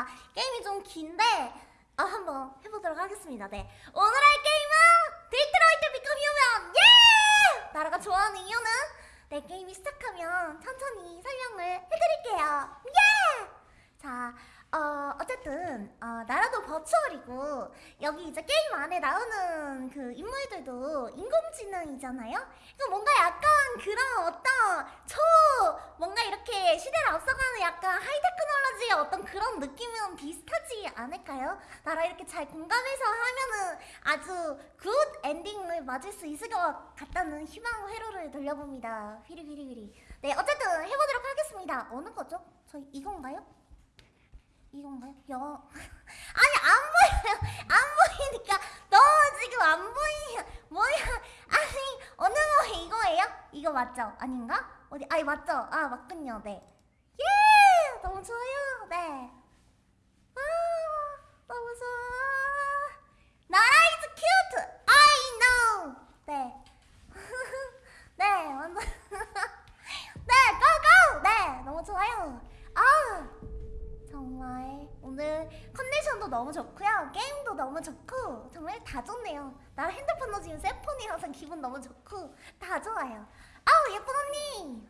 자, 게임이 좀 긴데 어, 한번 해보도록 하겠습니다. 네, 오늘 할 게임은 Detroit Become Human 예! 나라가 좋아하는 이유는 네 게임이 시작하면 천천히 설명을 해드릴게요. 예! 자, 어, 어쨌든 어, 나라도 virtual이고 여기 이제 게임 안에 나오는 그 인물들도 인공지능이잖아요. 그러니까 뭔가 약간 그런 어떤 초 뭔가 이렇게 시대를 앞서가는 약간 하이테크놀로지의 어떤 그런 느낌은 비슷하지 않을까요? 나라 이렇게 잘 공감해서 하면은 아주 good ending을 맞을 수 있을 것 같다는 희망 회로를 돌려봅니다. 휘리휘리휘리. 네, 어쨌든 해보도록 하겠습니다. 어느 거죠? 저희 이건가요? 이건가요? 여. 아니 안 보여요. 안 보이니까. 너무 지금 안 보이냐 뭐야? 아니 어느 거 이거예요? 이거 맞죠? 아닌가? 어디? 아니 맞죠? 아 맞군요. 네예! 너무 좋아요. 네 아 너무 좋아. 나라 is cute I know. 네. 네, 완전. 네, 고고! 네, 너무 좋아요. 아, 정말 오늘 컨디션도 너무 좋고요. 게임도 너무 좋고 정말 다 좋네요. 나 핸드폰도 지금 새 폰이라서 기분 너무 좋고 다 좋아요. 아우 예쁜 언니.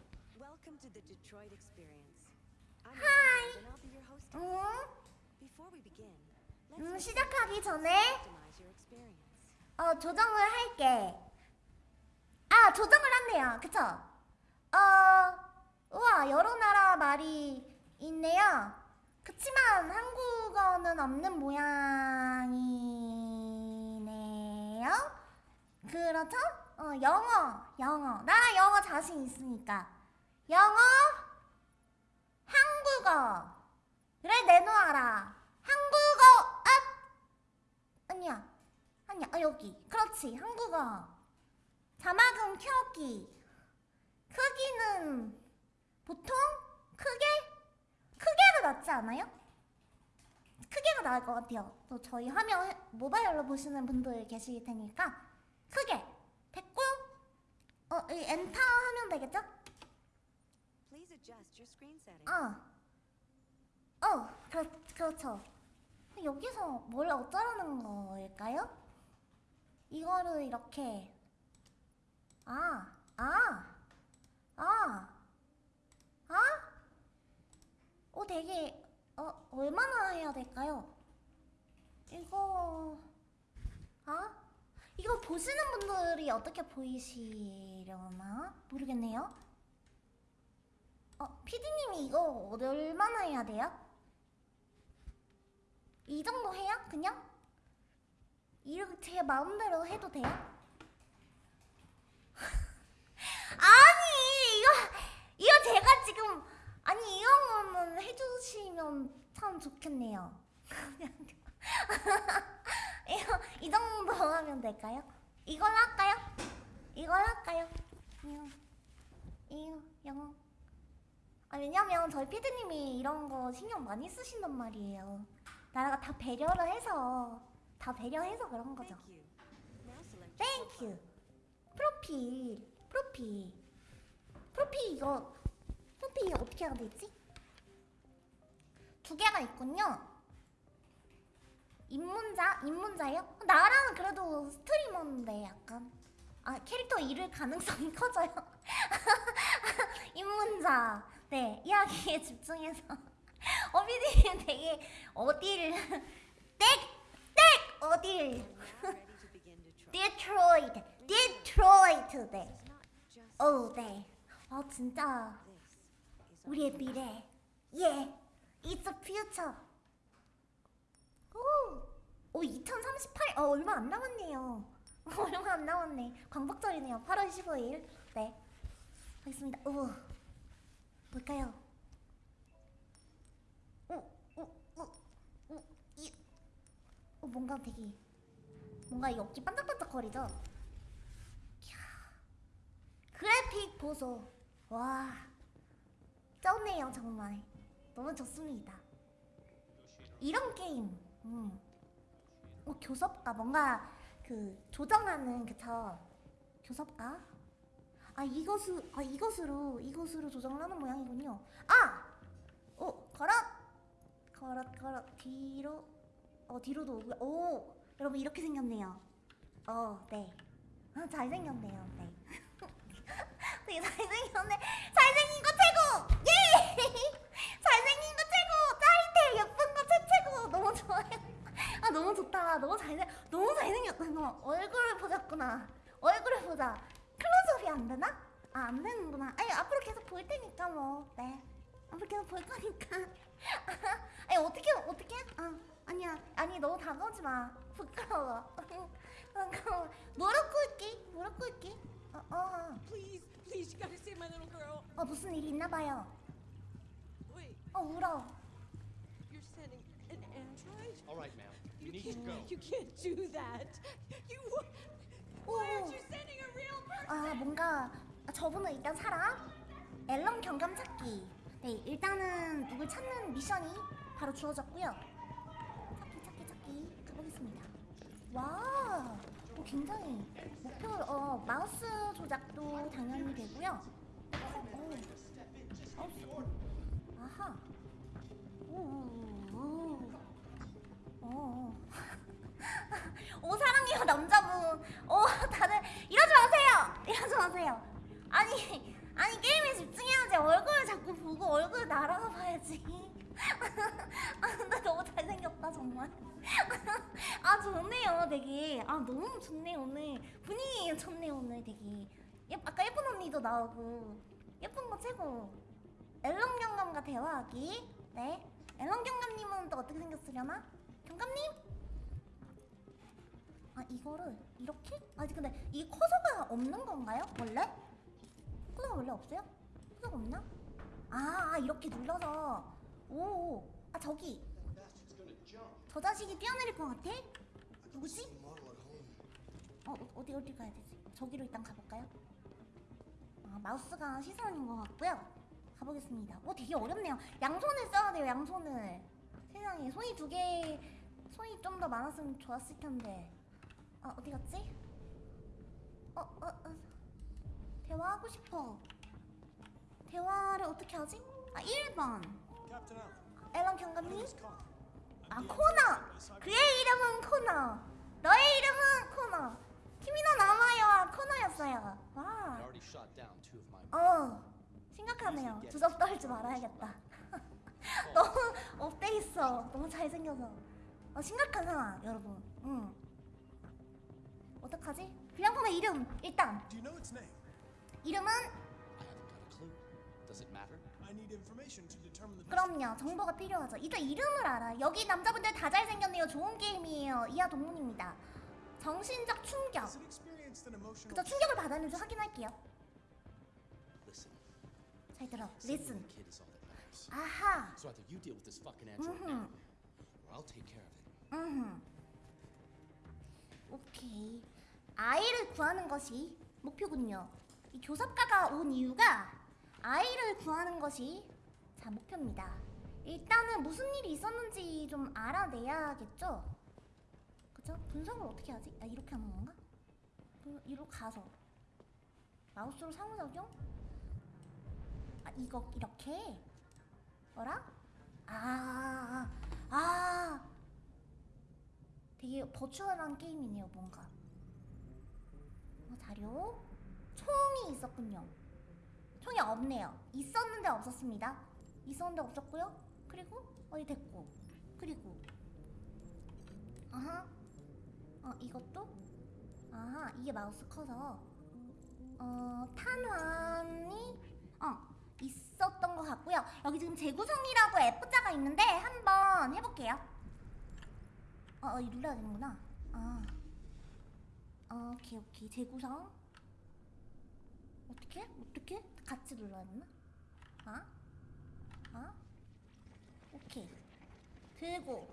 Host. 음, 음 시작하기 전에. 어 조정을 할게. 아 조정을 한대요. 그쵸? 어 우와 여러 나라 말이 있네요. 그치만 한국어는 없는 모양이네요. 그렇죠? 어 영어 영어. 나 영어 자신 있으니까. 영어 한국어. 그래 내놓아라. 한국어 아 아니야. 아니야. 아 여기. 그렇지. 한국어. 자막은 켜기. 크기는 보통 크게 크게가 낫지 않아요? 크게가 나을 것 같아요. 또 저희 화면 모바일로 보시는 분들 계실 테니까 크게 됐고 어 이 엔터 하면 되겠죠? 어, 어, 그렇, 그렇죠. 여기서 뭘 어쩌라는 거일까요? 이거를 이렇게 아, 아, 아, 아? 어, 되게 어 얼마나 해야 될까요? 이거 아? 이거 보시는 분들이 어떻게 보이시려나 모르겠네요. 어, 피디님이 이거 얼마나 해야 돼요? 이 정도 해요? 그냥? 이렇게 제 마음대로 해도 돼요? 아니 이거 이거 제가 지금 아니 이런 거는 해주시면 참 좋겠네요. 이 정도 하면 될까요? 이걸로 할까요? 이걸로 할까요? 이거 이거 영어 아 왜냐면 저희 피디님이 이런 거 신경 많이 쓰신단 말이에요. 나라가 다 배려를 해서 다 배려해서 그런 거죠. Thank you. Thank you. 프로필 프로필 프로필 이거 프로필 어떻게 해야 되지? 두 개가 있군요. 입문자 입문자요? 나랑 그래도 스트리머인데 약간 아 캐릭터 잃을 가능성이 커져요. 입문자 네 이야기에 집중해서 어비디님 되게 어딜 땡땡 어딜. 디트로이트 디트로이트 네. It's not just 오 네. 아 진짜 우리의 미래. 예. It's the future. 오. 오 2038. 어 얼마 안 남았네요. 얼마 안 남았네. 광복절이네요. 8월 15일. 네. 하겠습니다. 오. 뭘까요? 오, 오, 오, 오, 이. 오 뭔가 되게 뭔가 이 어깨 반짝반짝 거리죠? 이야. 그래픽 보소. 와. 쩌네요 정말. 너무 좋습니다. 이런 게임. 음. 어 교섭가 뭔가 그 조정하는 그쵸? 교섭가? 아 이것으 아 이것으로 이것으로 조정을 하는 모양이군요. 아, 어 걸어 걸어 걸어 뒤로 어 뒤로도. 오 여러분 이렇게 생겼네요. 어네 아, 잘생겼네요. 네 되게 잘생겼네. 잘생긴 거 최고 예 잘생긴 거 최고 짜릿해 예쁜 거 최최고 너무 좋아요. 아 너무 좋다. 너무 잘생 너무 잘생겼다. 너 얼굴을 보자꾸나. 얼굴을 보자. 클로즈업이 안 되나? 아 안 되는구나. 아니 앞으로 계속 볼 테니까 뭐. 네. 앞으로 계속 볼 거니까. 아니 어떻게 어떻게? 아 아니야 아니 너무 다가오지 마. 부끄러워. 부끄러워. 무릎 꿇기 무릎 꿇기. 어 어. Please, you gotta save my little girl. 어 무슨 일이 있나 봐요. Wait, 어 울어. you're sending an android? All right, ma'am. You need to can't, go. You can't do that. You. Why aren't you sending a real person? 아 뭔가 아, 저분은 일단 살아 앨런 경감 찾기 네 일단은 누굴 찾는 미션이 바로 주어졌고요 찾기 찾기 찾기 가보겠습니다 와 오, 굉장히 목표 어 마우스 조작도 당연히 되고요 오, 마우스 아하 오오오 오. 오 사랑해요 남자분. 오 다들 이러지 마세요. 이러지 마세요. 아니 아니 게임에 집중해야지. 얼굴 자꾸 보고 얼굴 날아가 봐야지. 아 근데 너무 잘생겼다 정말. 아 좋네요 되게. 아 너무 좋네 오늘 분위기 좋네 오늘 되게. 예, 아까 예쁜 언니도 나오고 예쁜 거 최고. 앨런 경감과 대화하기. 네. 앨런 경감님은 또 어떻게 생겼으려나? 경감님? 아 이거를 이렇게? 아니 근데 이 커서가 없는 건가요? 원래? 커서가 원래 없어요? 커서가 없나? 아, 아 이렇게 눌러서 오, 아 저기 저 자식이 뛰어내릴 것 같아? 누구지? 어 어, 어디 어디 가야 되지? 저기로 일단 가볼까요? 아 마우스가 시선인 것 같고요. 가보겠습니다. 오 되게 어렵네요. 양손을 써야 돼요. 양손을. 세상에 손이 두 개, 손이 좀 더 많았으면 좋았을 텐데. 아 어디 갔지? 어, 어, 어. 대화하고 싶어. 대화를 어떻게 하지? 아 1번. Allen, 앨런 경감님? 아 코너. 그의 이름은 코너. 너의 이름은 코너. 키미노 나마요와 코너였어요. 와. 어. 심각하네요. 주접 떨지 말아야겠다. 너무 업돼 있어. 너무 잘생겨서. 어, 심각한 상황, 여러분. 응. 어떡하지? 비lan폰의 이름 일단? 이름은 그럼요 정보가 필요하죠. 일단 이름을 알아. 여기 남자분들 다 잘생겼네요. 좋은 게임이에요. 이하 동문입니다. 정신적 충격. 그저 충격을 받았는지 확인할게요. 잘 들어. Listen. matters. 아하. So either you deal with this fucking android Mhm. now, or I'll take care of it. 음. 오케이. 아이를 구하는 것이 목표군요. 이 교섭가가 온 이유가 아이를 구하는 것이 자 목표입니다. 일단은 무슨 일이 있었는지 좀 알아내야겠죠. 그죠? 분석을 어떻게 하지? 아 이렇게 하는 건가? 그, 이로 가서 마우스로 상호작용? 아 이거 이렇게? 뭐라? 아, 아, 아. 되게 버추얼한 게임이네요, 뭔가. 어, 자료? 총이 있었군요. 총이 없네요. 있었는데 없었습니다. 있었는데 없었고요. 그리고 어디 됐고. 그리고 아하. 어, 이것도 아하, 이게 마우스 커서 어, 탄환이 어, 있었던 것 같고요. 여기 지금 재구성이라고 F자가 있는데 한번 해볼게요. 어, 어, 눌러야 되는구나. 아. 어, 오케이, 오케이. 재구성. 어떻게? 어떻게? 같이 눌러야 되나? 아? 아? 오케이. 들고.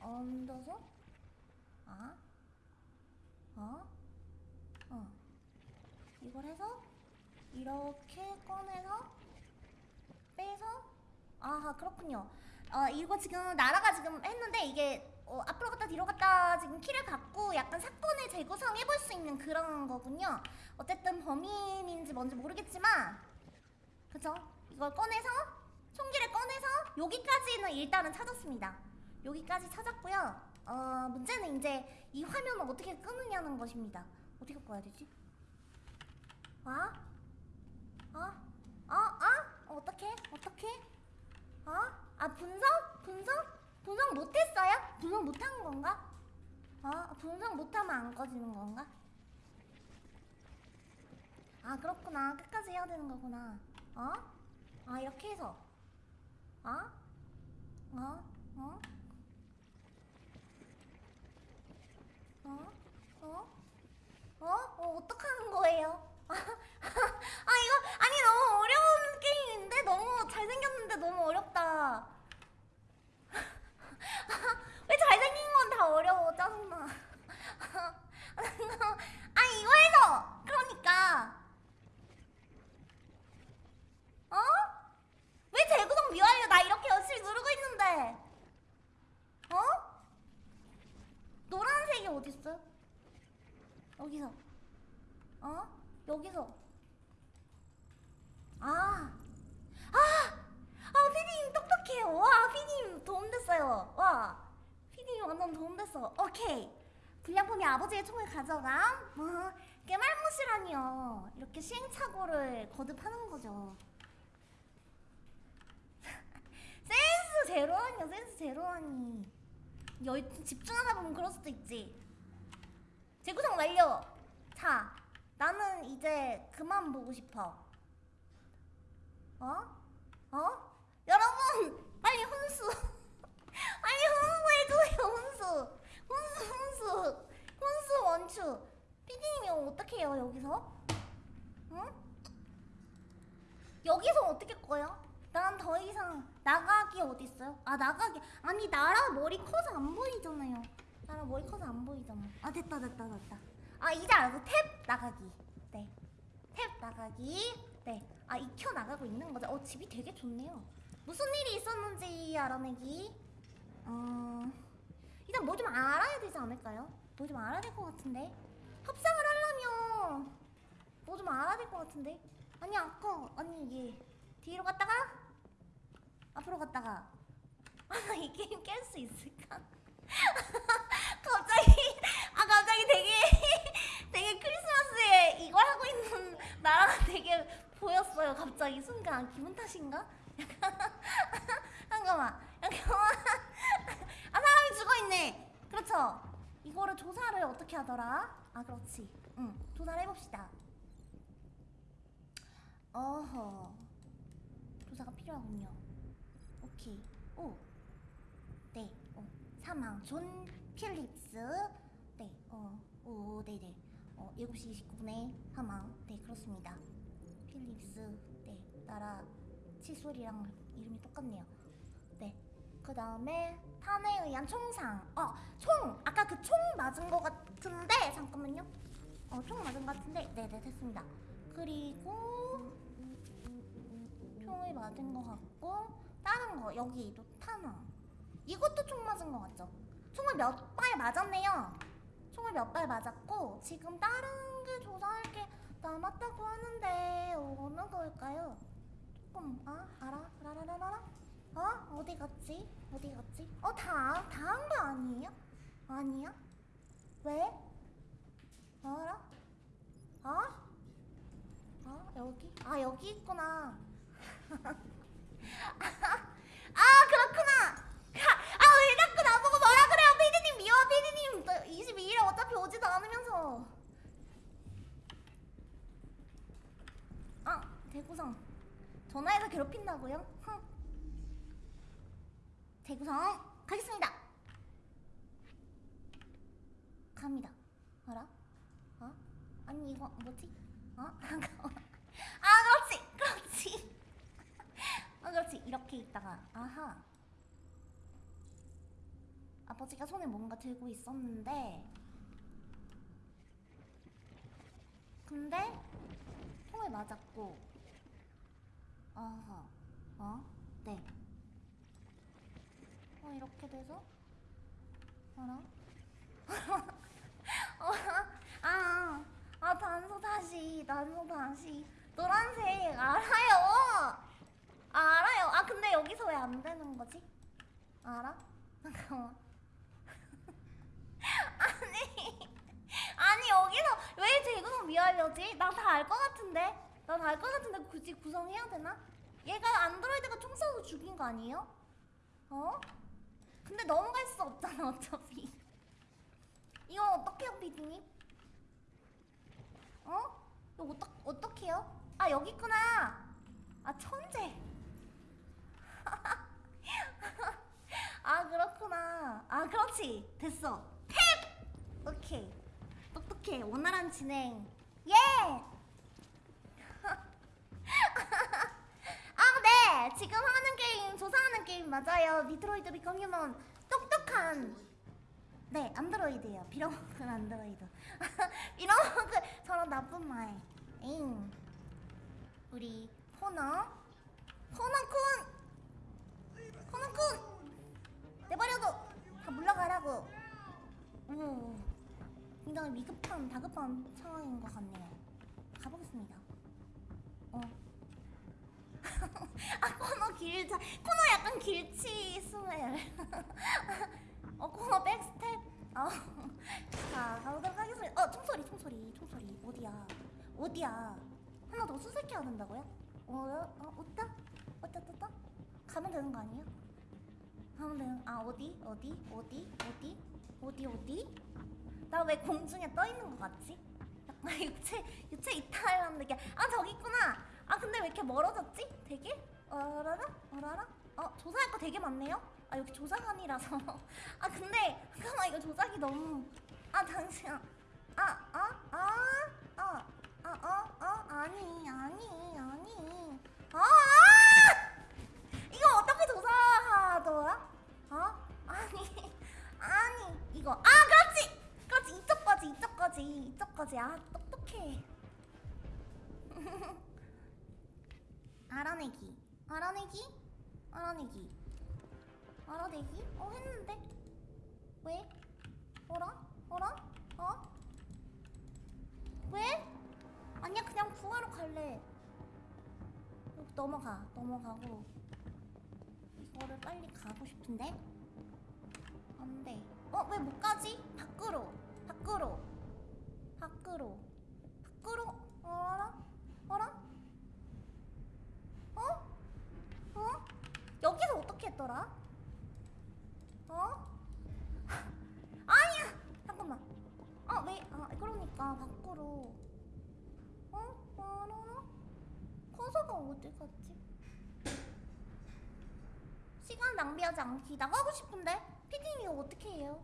얹어서. 아? 어? 어. 이걸 해서 이렇게 꺼내서 빼서 아하 그렇군요. 어 이거 지금 나라가 지금 했는데 이게 어, 앞으로 갔다 뒤로 갔다 지금 키를 갖고 약간 사건을 재구성 해볼 수 있는 그런 거군요. 어쨌든 범인인지 뭔지 모르겠지만 그죠? 이걸 꺼내서 총기를 꺼내서 여기까지는 일단은 찾았습니다. 여기까지 찾았고요. 어, 문제는 이제 이 화면을 어떻게 끄느냐는 것입니다. 어떻게 꺼야 되지? 아? 어? 어? 어? 어떻게? 어떻게? 어? 아 분석? 분석? 분석 못했어요? 분석 못한 건가? 어? 분석 못하면 안 꺼지는 건가? 아 그렇구나 끝까지 해야 되는 거구나 어? 아 이렇게 해서 어? 어? 어? 어? 어? 어? 어 어떡하는 거예요? 아 이거 아니 너무 어려운 게임인데 너무 잘생겼는데 너무 어렵다 왜 잘생긴 건 다 어려워 짜증나 아니 이거 해서 그러니까 어? 왜 재구성 미완료 나 이렇게 열심히 누르고 있는데. 어? 노란색이 어딨어요? 여기서. 어? 여기서. 아. 아! 아 피디님 똑똑해요. 와 피디님 도움됐어요. 와. 피디님 완전 도움됐어. 오케이. 불량품이 아버지의 총을 가져가 뭐 깨말못이라니요. 이렇게 시행착오를 거듭하는 거죠 센스 제로하니요 센스 제로하니 열 집중하다 보면 그럴 수도 있지 재구성 완료 자 나는 이제 그만 보고 싶어 어? 어? 여러분 빨리 혼수 빨리 혼수해줘요 혼수 혼수 혼수 혼수 원추 피디님이 어떻게 해요 여기서? 응? 여기서 어떻게 꺼요? 난 더 이상 나가기 어딨어요? 아 나가기. 아니 나라 머리 커서 안 보이잖아요. 나라 머리 커서 안 보이잖아. 아 됐다 됐다 됐다. 아 이제 알고 탭 나가기. 네 탭 나가기. 네아 익혀 나가고 있는 거죠. 어 집이 되게 좋네요. 무슨 일이 있었는지 알아내기. 어 일단 뭐 좀 알아야 되지 않을까요? 뭐 좀 알아야 될 것 같은데? 합상을 하려면 뭐 좀 알아야 될 것 같은데? 아니 아까 아니 이게 뒤로 갔다가 앞으로 갔다가 아 이 게임 깰 수 있을까? 갑자기 아 갑자기 되게 되게 크리스마스에 이걸 하고 있는 나라가 되게 보였어요. 갑자기 순간 기분 탓인가? 잠깐만. 잠깐만 아 사람이 죽어있네. 그렇죠. 이거를 조사를 어떻게 하더라? 아 그렇지. 응 조사를 해봅시다. 어허. 조사가 필요하군요 오케이 오. 네, 어, 사망 존 필립스. 네, 어, 오, 네네. 어, 7시 29분에 사망 네, 그렇습니다. 필립스. 네, 나라 칫솔이랑 이름이 똑같네요. 네, 그 다음에 탄에 의한 총상. 어, 총! 아까 그 총 맞은 거 같은데 잠깐만요. 어, 총 맞은 거 같은데. 네네 됐습니다. 그리고 총을 맞은 거 같고 다른 거 여기도 탄화 이것도 총 맞은 거 같죠? 총을 몇 발 맞았네요. 총을 몇 발 맞았고 지금 다른 게 조사할 게 남았다고 하는데 어느 걸까요? 조금 아 알아? 라라라라 어? 어디 갔지? 어디 갔지? 어 다 다 한 거 아니에요? 아니야? 왜? 알아 어? 아 여기? 아 여기 있구나 아 그렇구나 아왜 자꾸 나보고 뭐라 그래요 피디님 미워 피디님 22일에 어차피 오지도 않으면서 아 대구성 전화해서 괴롭힌다고요? 흥. 대구성 가겠습니다 갑니다 알아? 어? 아니 이거 뭐지? 어? 아 그렇지 아 그렇지 이렇게 있다가 아하. 아버지가 손에 뭔가 들고 있었는데. 근데 총을 맞았고 아하. 어? 네. 어, 이렇게 돼서? 알아? 어, 아, 아 단서 다시 단서 다시. 노란색 알아요 아, 알아요 아 근데 여기 여기서 왜 안 되는 거지? 알아? 잠깐만. 아니, 아니 여기서 왜 제공 미하려지? 나 다 알 것 같은데. 나 다 알 것 같은데 굳이 구성해야 되나? 얘가 안드로이드가 총 쏘고 죽인 거 아니에요? 어? 근데 넘어갈 수 없잖아 어차피. 이거 어떡해요 피디님? 어? 이거 어떡 어떡해요? 아 여기 있구나. 아 천재. 아 그렇구나. 아 그렇지. 됐어. 탭. 오케이. 똑똑해. 원활한 진행. 예. 아 네. 지금 하는 게임 조사하는 게임 맞아요. 디트로이트 Become Human. 똑똑한. 네 안드로이드예요. 빌어먹은 안드로이드. 빌어먹은 저런 나쁜 말. 잉. 우리 코너. 코너쿤. 코너쿤. 내버려둬. 다 물러가라고. 오. 굉장히 위급한 다급한 상황인 것 같네요. 가보겠습니다. 어. 아 코너 길자. 코너 약간 길치 스멜. 어 코너 백스텝. 어. 자 가보도록 하겠습니다. 어 총소리 총소리 총소리 어디야 어디야 하나 더 수색해야 된다고요? 어, 어, 어따? 어따, 어따? 가면 되는 거 아니에요? 되는, 아, 어디? 어디? 어디? 어디? 어디, 어디? 나 왜 공중에 떠 있는 거 같지? 약간 육체, 육체 이탈하는데, 이게, 아, 저기 있구나! 아, 근데 왜 이렇게 멀어졌지? 되게? 어라라? 어라라? 어, 조사할 거 되게 많네요? 아, 여기 조사관이라서. 아, 근데, 잠깐만, 이거 조작이 너무. 아, 잠시만. 아, 아, 아, 아. 아, 어, 어, 아니, 아니, 아니. 아! 아! 이거 어떻게 조사하더라? 어? 아니, 아니, 이거. 아, 그렇지! 그렇지, 이쪽까지, 이쪽까지, 이쪽까지. 아, 똑똑해. 알아내기. 알아내기? 알아내기. 알아내기? 어, 했는데? 왜? 어라? 어라? 어? 왜? 아니야 그냥 구하러 갈래 넘어가 넘어가고 이거를 빨리 가고 싶은데 안돼 어 왜 못 가지? 밖으로 밖으로 밖으로 밖으로 어라 어라 어? 어? 여기서 어떻게 했더라? 어? 아니야 잠깐만 아 왜? 아 그러니까 밖으로 어? 어라라? 커서가 어디 갔지? 시간 낭비하지 않기 나가고 싶은데? 피디님 이거 어떻게 해요?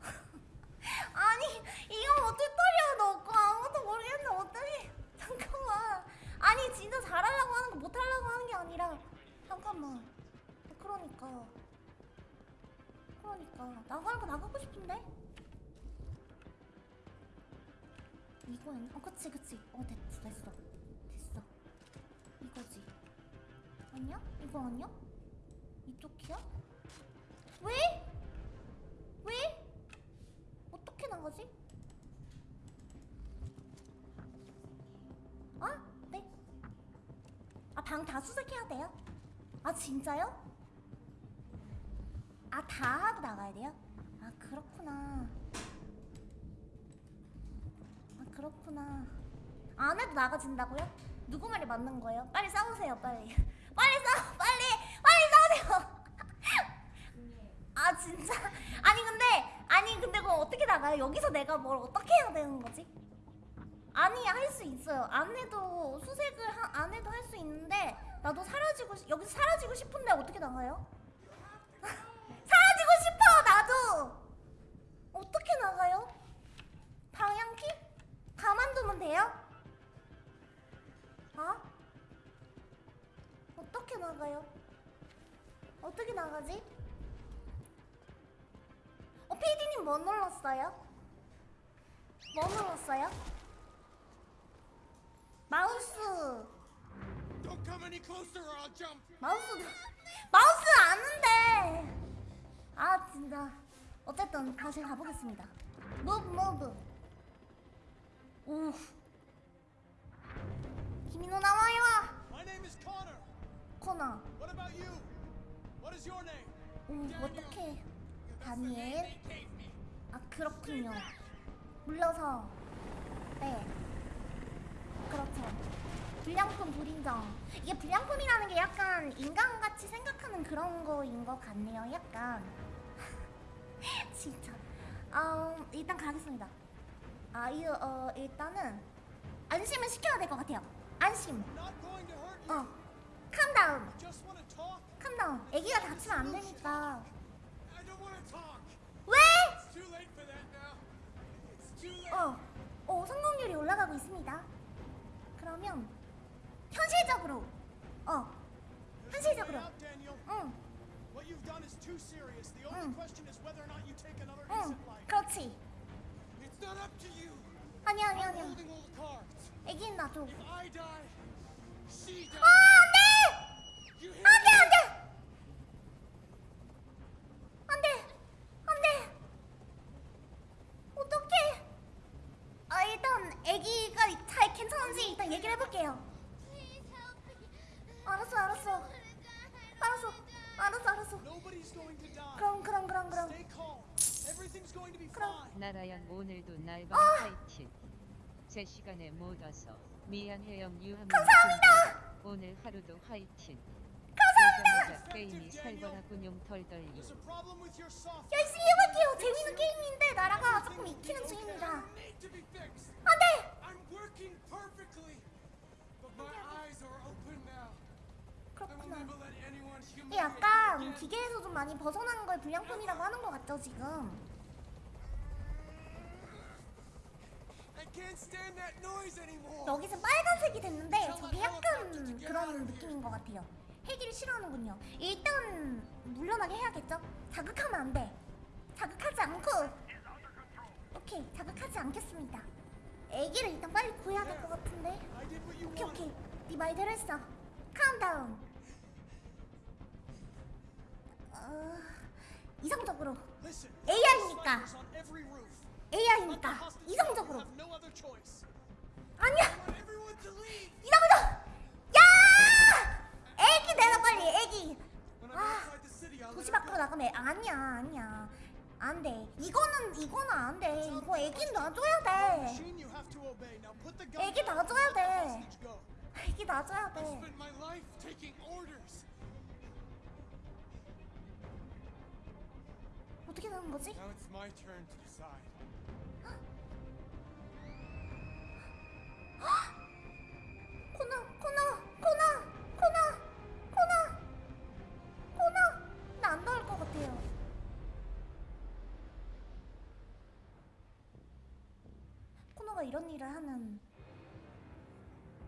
아니 이거 어떻게 털이야 넣고 아무것도 모르겠는데 어떻게 잠깐만. 아니 진짜 잘하려고 하는 거 못하려고 하는 게 아니라 잠깐만. 그러니까. 그러니까. 나가고 나가고 싶은데? 이거였나? 어 그치 그치. 어 됐어 됐어. 됐어. 이거지. 아니야? 이거 아니야? 이쪽이야? 왜? 왜? 어떻게 나가지? 아? 네? 아 방 다 수색해야 돼요? 아 진짜요? 아 다 하고 나가야 돼요? 아 그렇구나 아 그렇구나 안 해도 나가진다고요? 누구 말이 맞는 거예요? 빨리 싸우세요 빨리 빨리 싸워 빨리 빨리 싸우세요 아 진짜 아니 근데 아니 근데 그럼 어떻게 나가요? 여기서 내가 뭘 어떻게 해야 되는 거지? 아니 할 수 있어요 안 해도 수색을 하, 안 해도 할 수 있는데 나도 사라지고 싶- 여기서 사라지고 싶은데 어떻게 나가요? 사라지고 싶어 나도 어떻게 나가요? 방향키? 가만두면 돼요? 나가요? 어떻게 나가지? 어, 피디님 뭐 눌렀어요? 뭐 눌렀어요? 마우스. 마우스 마우스 아는데 아 진짜 어쨌든 다시 가보겠습니다 move move 오 나와 코너 What about you? your name? 오 어떡해. 다니엘. 아 그렇군요. 물러서. 네. 그렇죠. 불량품 불인정. 이게 불량품이라는 게 약간 인간같이 생각하는 그런 거인 것 같네요 약간. 진짜. 어, 일단 가겠습니다. 아 이거 어, 일단은 안심을 시켜야 될 것 같아요. 안심. 어 캄다운. 캄다운 애기가 다치면 안 되니까. 왜? 어, 어 성공률이 올라가고 있습니다. 그러면 현실적으로, 어, 현실적으로. 응, Mm. 응, life. 그렇지. 아니 아니 cards. 애기는 놔줘. 나라양 오늘도 날밤 아! 파이팅. 제 시간에 못 와서 미안해요 유하민. 감사합니다. 오늘 하루도 화이팅. 감사합니다. 게임이. 열심히 해볼게요. 재밌는 게임인데 나라가 조금 익히는 중입니다. 안돼. 그렇구나. 이게 약간. 기계에서 좀 많이 벗어난 걸 불량품이라고 하는 것 같죠 지금. I can't stand that noise anymore. 여기서 빨간색이 됐는데 저게 약간 그런 느낌인 것 같아요. 헬기를 싫어하는군요. 일단 물러나게 해야겠죠? 자극하면 안 돼. 자극하지 않고. 오케이, 자극하지 않겠습니다. 애기를 일단 빨리 구해야 될 것 같은데. 오케이. 오케이 네 말대로 했어 카운트다운 어, 이성적으로. AI니까. AI니까 이성적으로. 아니야. 이성적 야 애기 내가 빨리 애기 아 도시 밖으로. 나가면 아니야 아니야 안돼 이거는 이거는 안돼 이거 애기 놔줘야 돼 애기 놔줘야 돼. 애기 놔줘야 돼. 어떻게 되는 거지? 코너 나안 나올 것 같아요. 코너가 이런 일을 하는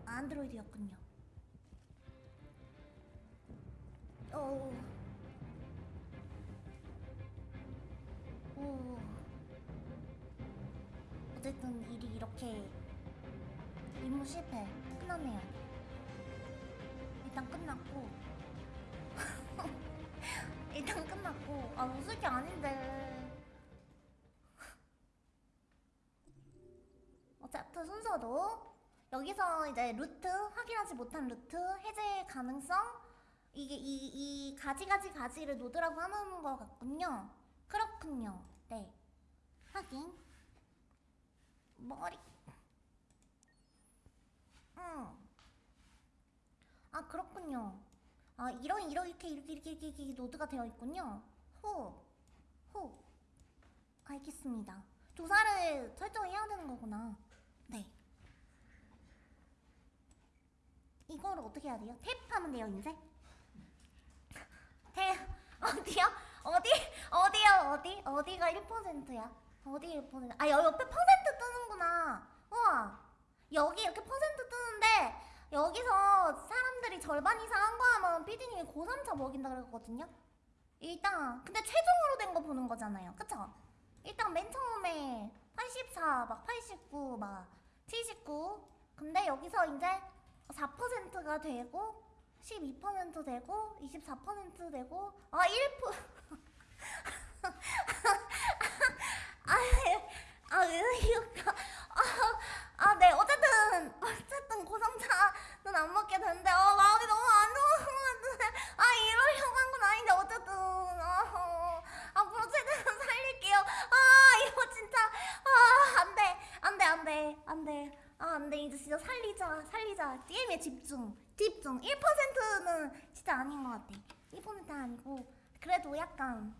안드로이드였군요. 어 임무 실패. 끝났네요. 일단 끝났고. 일단 끝났고. 아 웃을 게 아닌데. 어쨌든 순서도 여기서 이제 루트 확인하지 못한 루트 해제 가능성 이게 이, 이 가지가지 가지를 노드라고 하는 것 같군요. 그렇군요. 네. 확인. 머리 응. 아 그렇군요. 아 이런 이렇게 이렇게 이렇게 이렇게, 이렇게 노드가 되어 있군요. 호, 호. 알겠습니다. 조사를 설정해야 되는 거구나. 네. 이거를 어떻게 해야 돼요? 탭하면 돼요 이제? 탭 어디요? 어디 어디요 어디 어디가 1%야? 어디 1%? 아 옆에 퍼센트 뜨는구나. 우와. 여기 이렇게 퍼센트 뜨는데 여기서 사람들이 절반 이상 한 거 하면 피디님이 고3차 먹인다 그랬거든요. 일단 근데 최종으로 된 거 보는 거잖아요. 그쵸? 일단 맨 처음에 84, 막 89, 막 79. 근데 여기서 이제 4%가 되고 12% 되고 24% 되고 아 1%. 아, 아, 의욕가. 아, 네. 어쨌든, 어쨌든 고성차는 안 먹게 된대. 어, 마음이 너무 안 좋은 것 같은데. 아, 이러려고 한 건 아닌데, 어쨌든. 아, 앞으로 최대한 살릴게요. 아, 이거 진짜. 아, 안 돼. 안 돼, 안 돼. 안 돼. 아, 안 돼. 이제 진짜 살리자. 살리자. 게임에 집중. 집중. 1%는 진짜 아닌 것 같아. 1%는 아니고. 그래도 약간.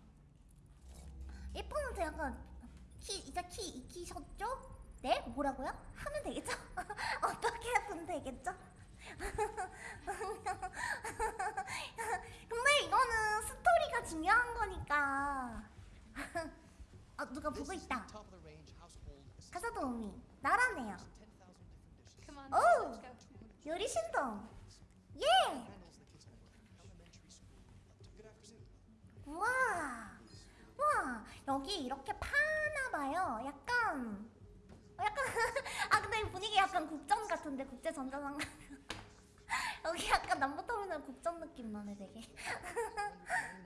1%는 약간. 키, 이제 키 익히셨죠? 네? 뭐라고요? 하면 되겠죠? 어떻게 하면 되겠죠? 근데 이거는 스토리가 중요한 거니까 아 누가 보고 있다. 가사도우미 나라네요 10,000 different dishes. Come on, Oh. let's go. 요리 신동 예. 우와 우와 여기 이렇게 파나 봐요 약간 어, 약간 아 근데 분위기 약간 국전 같은데 국제 전자상 여기 약간 남부터미널 국전 느낌 나네 되게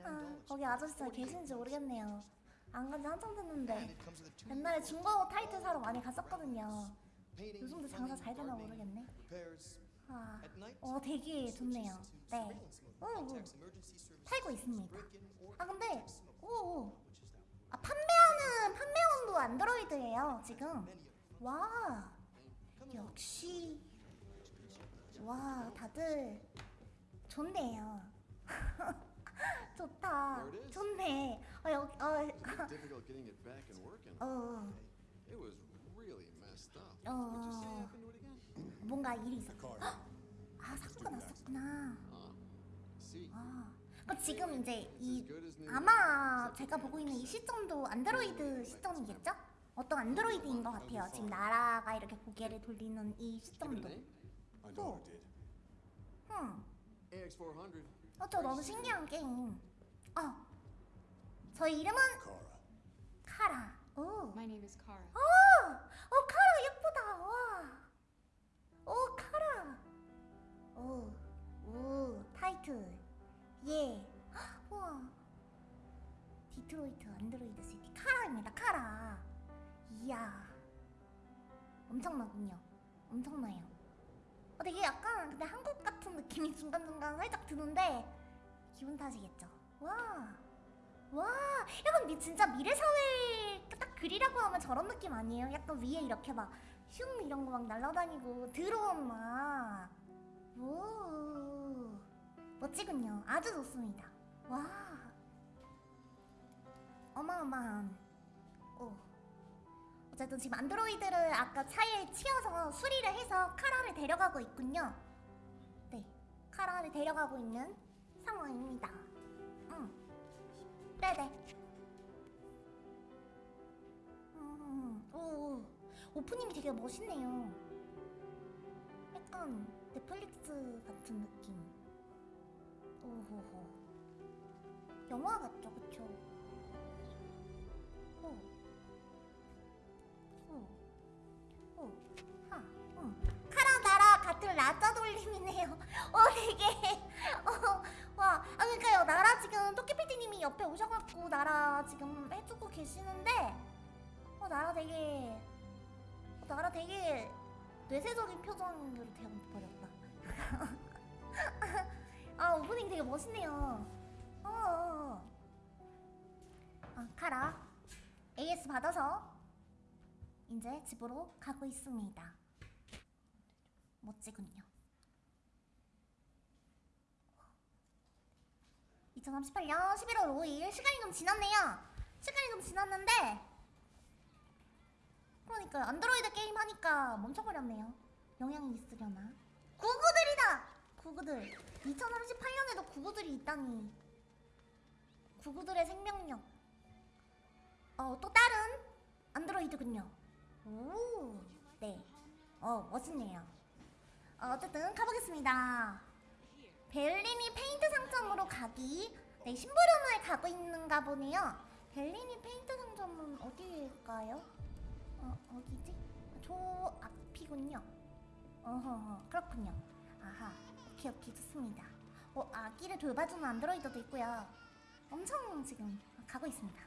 아, 거기 아저씨 잘 계신지 모르겠네요 안 간지 한참 됐는데 옛날에 중고 타이틀 사러 많이 갔었거든요 요즘도 장사 잘 되나 모르겠네. 아, 어 되게 좋네요 네. 오, to 있습니다 아 근데 detect smoke, 오오 which is now 아 판매하는 판매원도 안드로이드예요 지금. 와. 역시 와 다들 좋네요 좋다. 좋네 어 여기 어. 어 It was really messed up. 어? 뭔가 일이 있었 Carter. 아 사고가 났었구나 Ah. 아 그럼 지금 이제 이. 아마 제가 보고 있는 이 시점도 안드로이드 시점이겠죠? 어떤 안드로이드인 것 같아요 지금 나라가 이렇게 고개를 돌리는 이 시점도 name? My daughter did. 음 AX400. 어, 저 너무 신기한 게임. 어, 저희 이름은. 카라. 오, My name is Kara. 어, 어 카라 예쁘다. 와, 오 카라. 오, 오 타이틀. 예. 헉, 와, 디트로이트 안드로이드 city 카라입니다. 카라. 이야, 엄청나군요. 엄청나요. 어, 되게 약간 근데 한국 같은 느낌이 중간중간 살짝 드는데 기분 탓이겠죠. 와, 와, 약간 미, 진짜 미래 사회 딱 그리라고 하면 저런 느낌 아니에요? 약간 위에 이렇게 막 슝 이런 거 막 날아다니고 드론 막, 오, 멋지군요. 아주 좋습니다. 와, 어마어마한, 오. 어쨌든 지금 안드로이드를 아까 차에 치여서 수리를 해서 카라를 데려가고 있군요. 네, 카라를 데려가고 있는 상황입니다. 응. 네네. 음, 오, 오, 오프닝이 되게 멋있네요. 약간 넷플릭스 같은 느낌. 오호호. 영화 같죠, 그쵸? 어, 되게. 어, 와. 아, 그러니까요. 나라 지금 토끼피디님이 옆에 오셔갖고 나라 지금 해주고 계시는데, 어, 나라 되게. 어, 나라 되게 뇌세적인 표정으로 되어버렸다. 아, 오프닝 되게 멋있네요. 어, 어. 어. 아, 카라. AS 받아서 이제 집으로 가고 있습니다. 멋지군요. 2038년 11월 5일 시간이 좀 지났네요. 시간이 좀 지났는데 그러니까 안드로이드 게임 하니까 멈춰버렸네요. 영향이 있으려나? 구구들이다! 구구들. 2038년에도 구구들이 있다니. 구구들의 생명력. 어, 또 다른 안드로이드군요. 오, 네. 어, 멋있네요. 어, 어쨌든 가보겠습니다. 벨리니 페인트 상점으로 가기. 네, 심부름을 가고 있는가 보네요. 벨리니 페인트 상점은 어디일까요? 어, 어디지? 저 앞이군요. 어허허, 그렇군요. 아하, 오케이, 오케이, 좋습니다. 어, 아기를 돌봐주는 안드로이드도 있고요. 엄청 지금 가고 있습니다.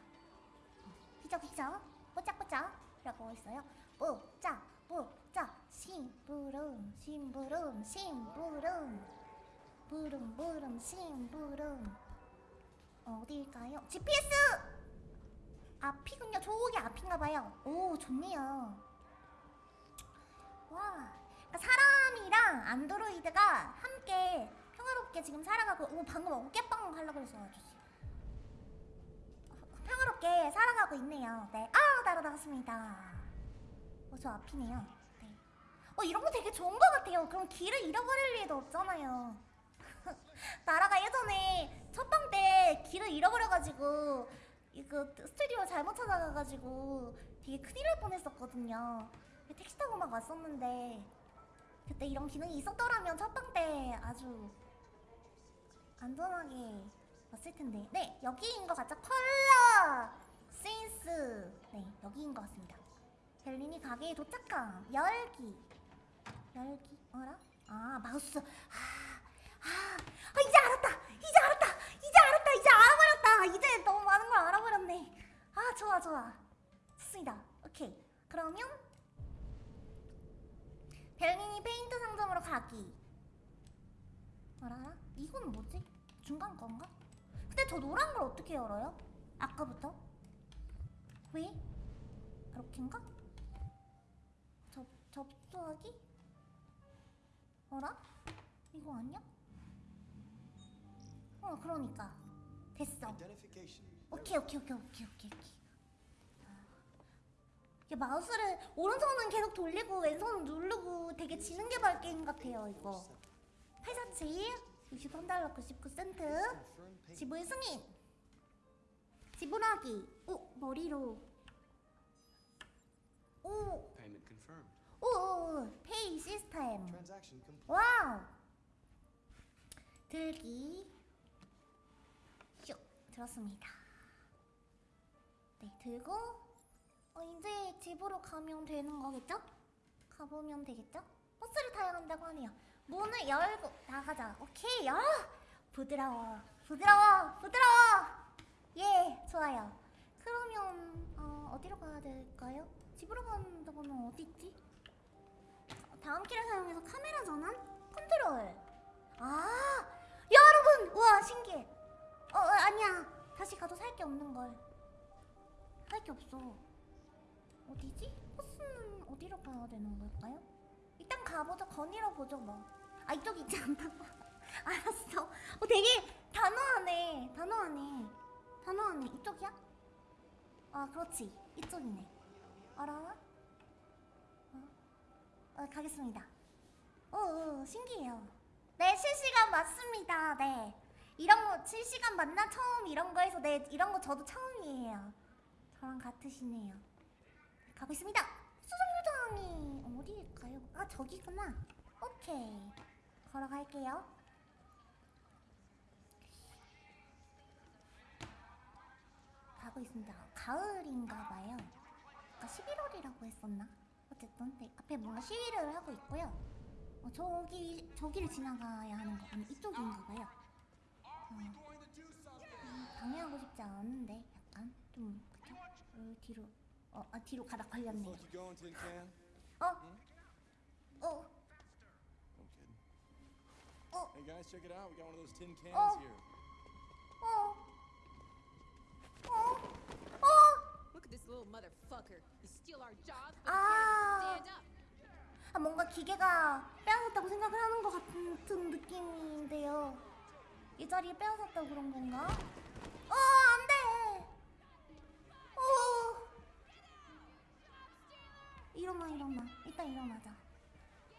휘적휘적 뽀짝뽀짝 라고 있어요 뽀짝 뽀짝 심부름 심부름 심부름 부름 부름 심부름 어디일까요? GPS! 앞이군요. 저기 앞인가봐요. 오 좋네요. 와 그러니까 사람이랑 안드로이드가 함께 평화롭게 지금 살아가고 오 방금 어깨빵 하려고 그랬어 아저씨. 평화롭게 살아가고 있네요. 네아 날아나갔습니다. 어 저 앞이네요. 네. 어 이런 거 되게 좋은 거 같아요. 그럼 길을 잃어버릴 일도 없잖아요 나라가 예전에 첫방 때 길을 잃어버려가지고 이거 스튜디오 잘못 찾아가가지고 되게 큰일 날 뻔했었거든요. 택시 타고 막 왔었는데 그때 이런 기능이 있었더라면 첫방 때 아주 안전하게 왔을 텐데. 네 여기인 것 같죠? 컬러 센스. 네 여기인 것 같습니다. 벨린이 가게에 도착함. 열기. 열기? 어라? 아 마우스. 아, 아, 아 이제 알았다 이제 알았다 이제 알았다 이제 알아버렸다 이제 너무 많은 걸 알아버렸네 아 좋아 좋아 좋습니다 오케이 그러면 벨린이 페인트 상점으로 가기 알아? 이건 뭐지? 중간 건가? 근데 저 노란 걸 어떻게 열어요? 아까부터? 왜? 이렇게인가? 접, 접수하기? 어라? 이거 아니야? 어 그러니까. 됐어. 오케이 오케이 오케이 오케이 오케이 오케이. 이게 마우스를 오른손은 계속 돌리고 왼손은 누르고 되게 지능개발 게임 같아요 이거. 847 63달러 99센트. Confirm payment. 지불 승인. 지불하기. 오 머리로. 오. Payment confirmed. 오, 오, pay 시스템. Wow. 들기. 슉 들었습니다 네 들고 어, 이제 집으로 가면 되는 거겠죠? 가보면 되겠죠? 버스를 타야 한다고 하네요 문을 열고 나가자 오케이 야 부드러워 부드러워 부드러워 예 좋아요 그러면 어, 어디로 가야 될까요? 집으로 간다고는 어디 있지? 다음 키를 사용해서 카메라 전환? 컨트롤 아 여러분 우와 신기해 어, 어 아니야 다시 가도 살 게 없는 걸 살 게 없어 어디지? 버스는 어디로 가야 되는 걸까요? 일단 가보자 건의로 보죠 뭐아 이쪽 있지 않다고 알았어 어 되게 단호하네 단호하네 단호하네 이쪽이야? 아 그렇지 이쪽이네 알아? 어, 가겠습니다. 오, 오, 신기해요. 네, 실시간 맞습니다. 네. 이런 거 실시간 만나 처음 이런 거 해서 네, 이런 거 저도 처음이에요. 저랑 같으시네요. 가고 있습니다. 수정요정이 어디일까요? 아, 저기구나. 오케이. 걸어갈게요. 가고 있습니다. 가을인가 봐요. 아까 11월이라고 했었나? 어쨌든 네, 앞에 뭔가 시위를 하고 있고요. 어, 저기 저기를 지나가야 하는 거군요. 이쪽인가 봐요. 어, 음, 방해하고 싶지 않은데 약간 좀 그쵸? 어, 뒤로 어, 아, 뒤로 가다 걸렸네요. Can? 어, 어. 어, Hey guys, check it out. We got one of those tin cans Oh. here. 어, 어, 어. Look at this little motherfucker. He steal our jobs, but Ah. he can't stand up. 아, 뭔가 기계가 빼앗았다고 생각을 하는 것 같은 느낌인데요. 이 자리에 빼앗았다고 그런 건가? 어, 안 돼! 어. 일어나, 일어나. 일단 일어나자.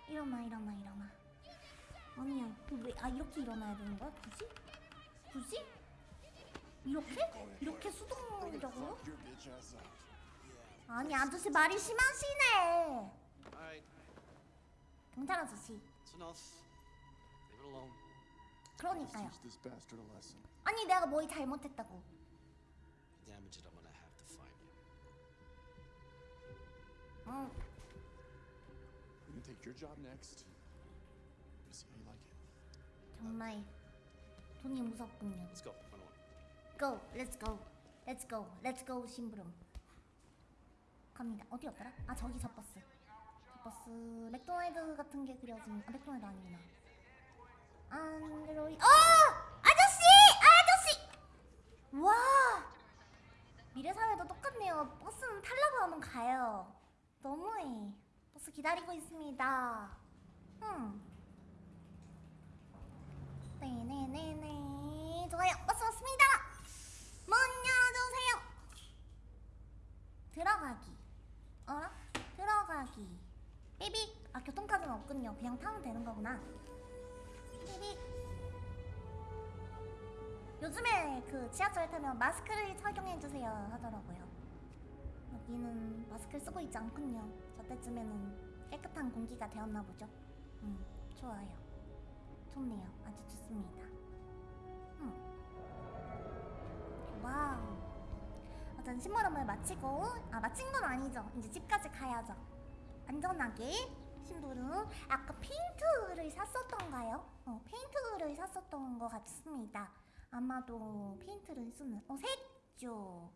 일어나, 일어나, 일어나. 아니야. 그 왜, 아, 이렇게 일어나야 되는 거야? 굳이? 굳이? 이렇게? 이렇게 수동적으로? 아니, 아저씨 말이 심하시네. 경찰 아저씨. 그러니까요. Teach this bastard a lesson. 아니 내가 뭐 잘못했다고. 응. 정말 돈이 무섭군요 Let's go. Go let's go let's go let's go 심부름 갑니다 어디였더라? 아 저기 저 버스 저 버스 맥도날드 같은 게 그려진 아 맥도날드 아니구나 안드로이 어! 아저씨! 아저씨! 와 미래사회도 똑같네요 버스는 타려고 하면 가요 너무해 버스 기다리고 있습니다 음. 네네네네. 좋아요. 버스 왔습니다. 문 열어주세요. 들어가기. 어? 들어가기. 삐빅. 아 교통카드는 없군요. 그냥 타면 되는 거구나. 요즘에 그 지하철 타면 마스크를 착용해 주세요 하더라고요. 여기는 마스크를 쓰고 있지 않군요. 저 때쯤에는 깨끗한 공기가 되었나 보죠. 음, 좋아요. 좋네요. 아주 좋습니다. 음. wow. 어떤 심부름을 마치고 아 마친 건 아니죠. 이제 집까지 가야죠. 안전하게 심부름. 아까 페인트를 샀었던가요? 어, 페인트를 샀었던 것 같습니다. 아마도 페인트를 쓰는 어 색조.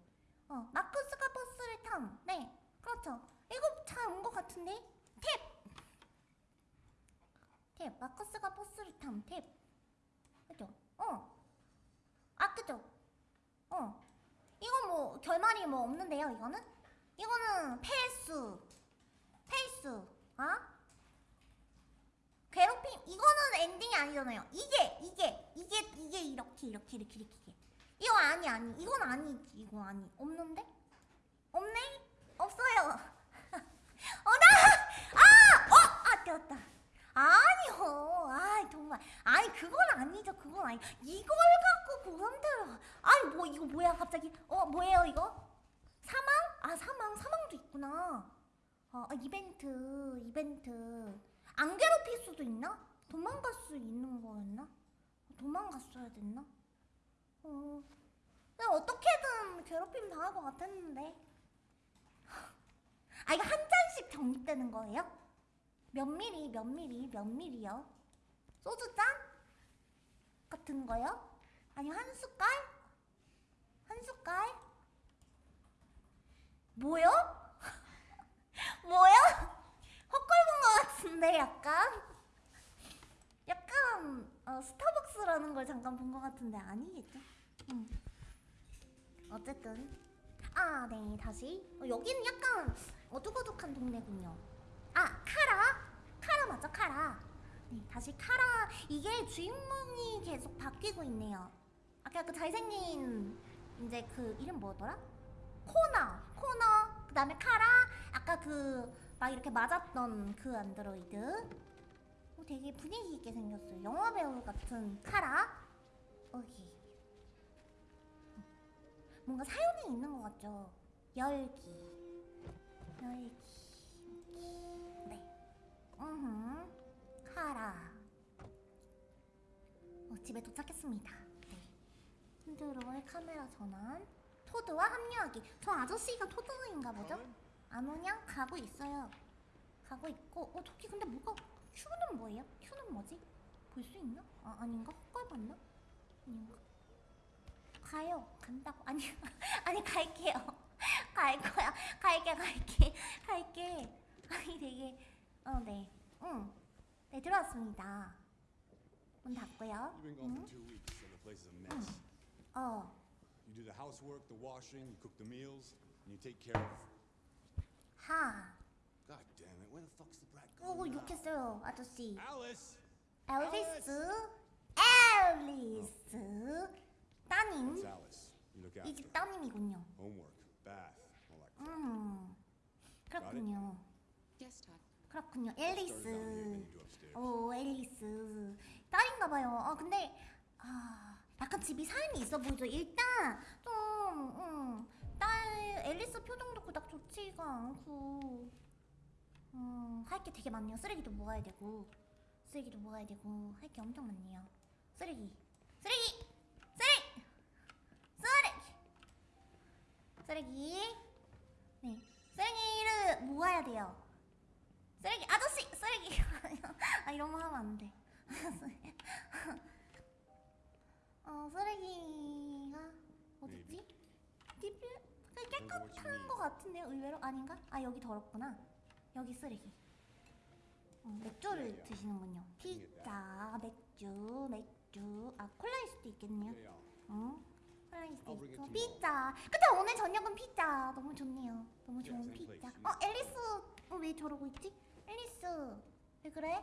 어 마커스가 버스를 탐. 네, 그렇죠. 이거 잘 온 것 같은데 탭. 탭 마커스가 버스를 탐 탭. 그죠? 어. 아 그죠? 어. 이건 뭐 결말이 뭐 없는데요. 이거는 이거는 패스. 패스. 아? 괴롭힘 이거는 엔딩이 아니잖아요. 이게 이게 이게 이게 이렇게 이렇게 이렇게 이렇게. 이거 아니 아니 이건 아니지 이거 아니 없는데? 없네? 없어요. 어나 아! 어! 아 되었다. 아니요. 아이 정말. 아니 그건 아니죠. 그건 아니. 이걸 갖고 고감대로. 아니 뭐 이거 뭐야 갑자기? 어 뭐예요 이거? 사망? 아 사망 사망도 있구나. 어 아, 이벤트 이벤트. 안 괴롭힐 수도 있나? 도망갈 수 있는 거였나? 도망갔어야 됐나? 어. 내가 어떻게든 괴롭힘 당할 것 같았는데. 아 이거 한 잔씩 적립되는 거예요? 몇 미리 몇 미리 몇 미리요? 소주 잔 같은 거요? 아니 한 숟갈? 한 숟갈? 뭐요? 뭐요? 같은데 약간 약간 어, 스타벅스라는 걸 잠깐 본 것 같은데 아니겠죠? 음. 어쨌든. 아 네 다시. 어, 여기는 약간 어둑어둑한 동네군요. 아 카라. 카라 맞죠 카라? 네 다시 카라. 이게 주인공이 계속 바뀌고 있네요. 아까 그 잘생긴 이제 그 이름 뭐더라? 코나. 코너. 그 다음에 카라. 아까 그 막 이렇게 맞았던 그 안드로이드 어, 되게 분위기 있게 생겼어요 영화 배우 같은 카라 여기 뭔가 사연이 있는 것 같죠 열기 열기 네. 음, 카라. 어, 집에 도착했습니다. 네. 핸드로의 카메라 전환. 토드와 합류하기. 저 아저씨가 토드인가 보죠? 안 오냐? 가고 있어요. 가고 있고. 어, 저기 근데 뭐가 Q는 뭐예요? Q는 뭐지? 볼 수 있나? 아, 아닌가? 헛걸 봤나? 아닌가? 가요. 간다고. 아니, 아니 갈게요. 갈 거야. 갈게, 갈게, 갈게. 아니 되게 어, 네. 응. 네, 들어왔습니다. 문 닫고요. 응? mess. 어. You do the housework, the washing, you cook the meals, and you take care of. 하. God damn it! Where the fuck's the brat 오, going now? 욕했어요, 아저씨. Alice. 앨리스. 앨리스. 따님. It's Alice. You look 이 after 집 her. 따님이군요. homework, bath, all that. crap. 음. 그렇군요. Yes, Todd. 그렇군요. 앨리스. 오, 앨리스. 딸인가 봐요. 아, 근데 아, 약간 집이 사연이 있어 보이죠. 일단 좀 음, 딸 앨리스 표정도 그닥 좋지가 않고 음, 할게 되게 많네요. 쓰레기도 모아야 되고 쓰레기도 모아야 되고 할 게 엄청 많네요. 쓰레기. 쓰레기. 쓰레기. 쓰레기. 쓰레기. 네. 쓰레기를 모아야 돼요. 쓰레기 아저씨 쓰레기 아 이런 거 하면 안 돼. 어 쓰레기가 어딨지? 딥 깨끗한 거 같은데요 의외로 아닌가? 아 여기 더럽구나. 여기 쓰레기. 어, 맥주를 드시는군요. 피자, 맥주, 맥주. 아 콜라일 수도 있겠네요. 어? 콜라일 수도 it 있고. 피자. 근데 오늘 저녁은 피자. 너무 좋네요. 너무 좋은 same 피자. place. 어 앨리스 어, 왜 저러고 있지? 앨리스 왜 그래?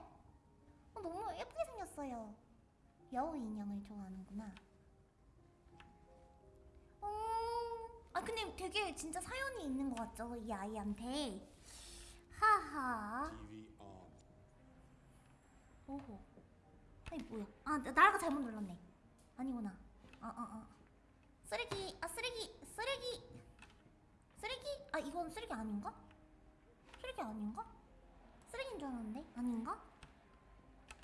어, 너무 예쁘게 생겼어요. 여우 인형을 좋아하는구나. 아 근데 되게 진짜 사연이 있는 것 같죠 이 아이한테. 하하. 오호. 아니 뭐야? 아 나- 나라가 잘못 눌렀네. 아니구나. 아 아, 아. 쓰레기 아 쓰레기 쓰레기 쓰레기 아 이건 쓰레기 아닌가? 쓰레기 아닌가? 쓰레기인 줄 알았는데 아닌가?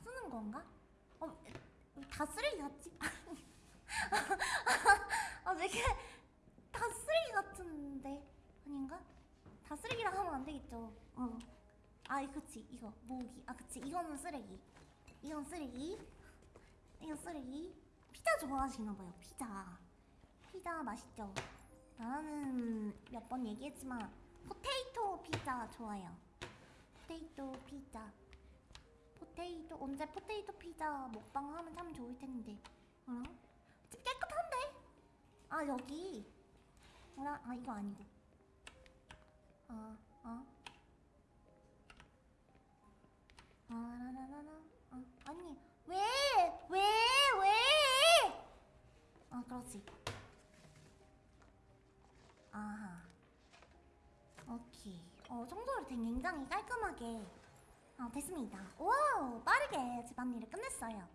쓰는 건가? 어 다 쓰레기 같지? 아 되게 다 쓰레기 같은데 아닌가? 다 쓰레기라 하면 안 되겠죠. 어. 아, 그치 이거 모으기. 아, 그치 이거는 쓰레기. 이건 쓰레기. 이거 쓰레기. 피자 좋아하시나 봐요. 피자. 피자 맛있죠. 나는 몇 번 얘기했지만 포테이토 피자 좋아요. 포테이토 피자. 포테이토 언제 포테이토 피자 먹방 하면 참 좋을 텐데. 뭐라? 집 깨끗한데? 아 여기. 뭐라? 아 이거 아니고. 아 아. 아라라라라. 아, 아니 왜? 왜? 왜? 아 그렇지. 아하. 오케이. 어 청소를 되게 굉장히 깔끔하게. 어 됐습니다. 와우 빠르게 집안일을 끝냈어요.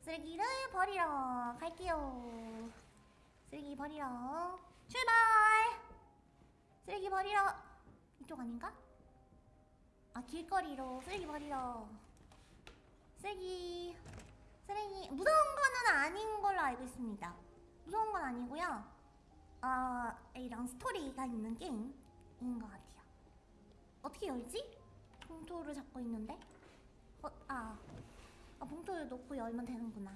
쓰레기를 버리러 갈게요. 쓰레기 버리러 출발. 쓰레기 버리러. 이쪽 아닌가? 아 길거리로. 쓰레기 버리러. 쓰레기. 쓰레기. 무서운 거는 아닌 걸로 알고 있습니다. 무서운 건 아니고요. 아 이런 스토리가 있는 게임인 것 같아요. 어떻게 열지? 봉투를 잡고 있는데? 어, 아, 아 봉투를 놓고 열면 되는구나.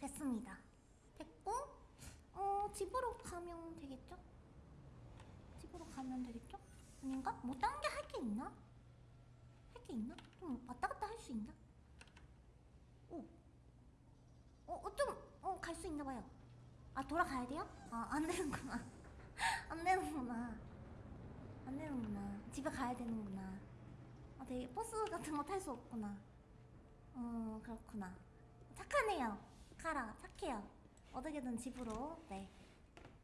됐습니다 어 집으로 가면 되겠죠? 집으로 가면 되겠죠? 아닌가? 뭐딴게할 게 있나? 할 게 있나? 좀 왔다 갔다 할 수 있나? 오. 어, 어, 좀, 어, 갈 수 있나 봐요. 아, 돌아가야 돼요? 아, 안 되는구나. 안 되는구나. 안 되는구나. 집에 가야 되는구나. 아, 되게 버스 같은 거 탈 수 없구나. 어, 그렇구나. 착하네요. 카라, 착해요. 어떻게든 집으로, 네.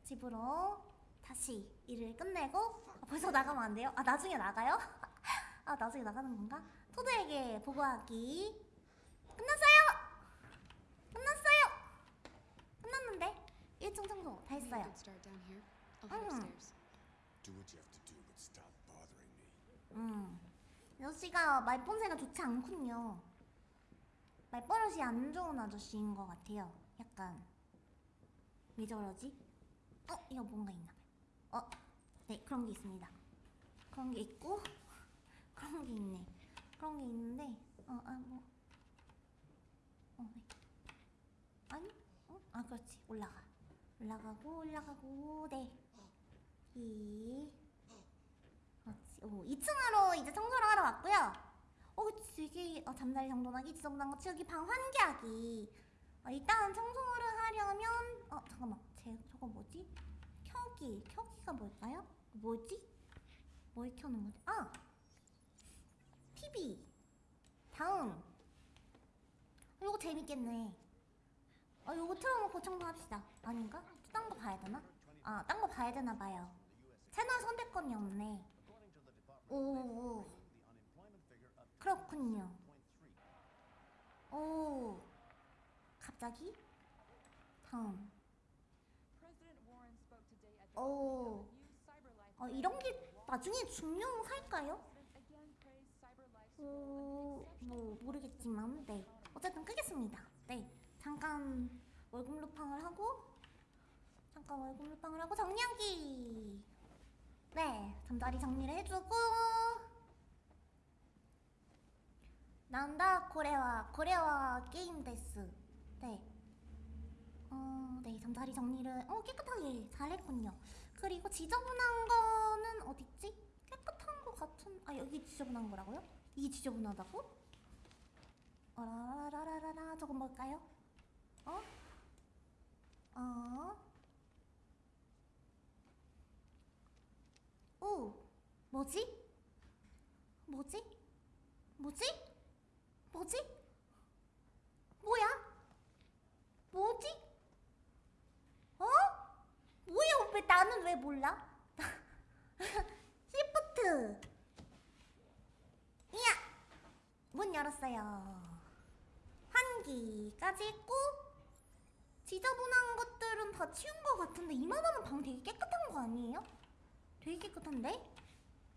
집으로 다시 일을 끝내고 아, 벌써 나가면 안 돼요? 아 나중에 나가요? 아 나중에 나가는 건가? 토드에게 보고하기 끝났어요! 끝났어요! 끝났는데 1층 청소 다 했어요 me. 음 여씨가 말본새가 좋지 않군요 말버릇이 안 좋은 아저씨인 것 같아요 약간 왜 저러지? 어? 이거 뭔가 있나 봐요 어? 네 그런 게 있습니다 그런 게 있고 그런 게 있네 그런 게 있는데 어 아 뭐 어, 네. 아니? 어? 아 그렇지 올라가 올라가고 올라가고 네 이. 그렇지. 오, 2층으로 이제 청소를 하러 왔고요. 어, 되게 어, 잠자리 정돈하기, 지저분한 거 치우기, 방 환기하기. 어, 일단 청소를 하려면 어 잠깐만, 제 저거 뭐지? 켜기, 켜기가 뭘까요? 뭐지? 뭘 켜는 거지? 아, TV. 다음. 어, 이거 재밌겠네. 어, 이거 틀어놓고 청소합시다. 아닌가? 딴 거 봐야 되나? 아, 딴 거 봐야 되나 봐요. 채널 선택권이 없네. 오, 그렇군요. 오, 갑자기? 다음. 오, 어, 이런 게 나중에 중요할까요? 오, 뭐 모르겠지만, 네. 어쨌든 끄겠습니다. 네, 잠깐 월급 루팡을 하고, 잠깐 월급 루팡을 하고 정리하기. 네, 잠자리 정리를 해주고 난다 고래와 고래와 게임 데스 네. 어, 네, 잠자리 정리를 어, 깨끗하게 잘했군요. 그리고 지저분한 거는 어딨지? 깨끗한 거 같은... 아, 여기 지저분한 거라고요? 이게 지저분하다고? 어라라라라라 저건 뭘까요? 어? 어? 오! 뭐지? 뭐지? 뭐지? 뭐지? 뭐야? 뭐지? 몰라? 시프트. 이야. 문 열었어요. 환기까지 있고 지저분한 것들은 다 치운 것 같은데 이만하면 방 되게 깨끗한 거 아니에요? 되게 깨끗한데?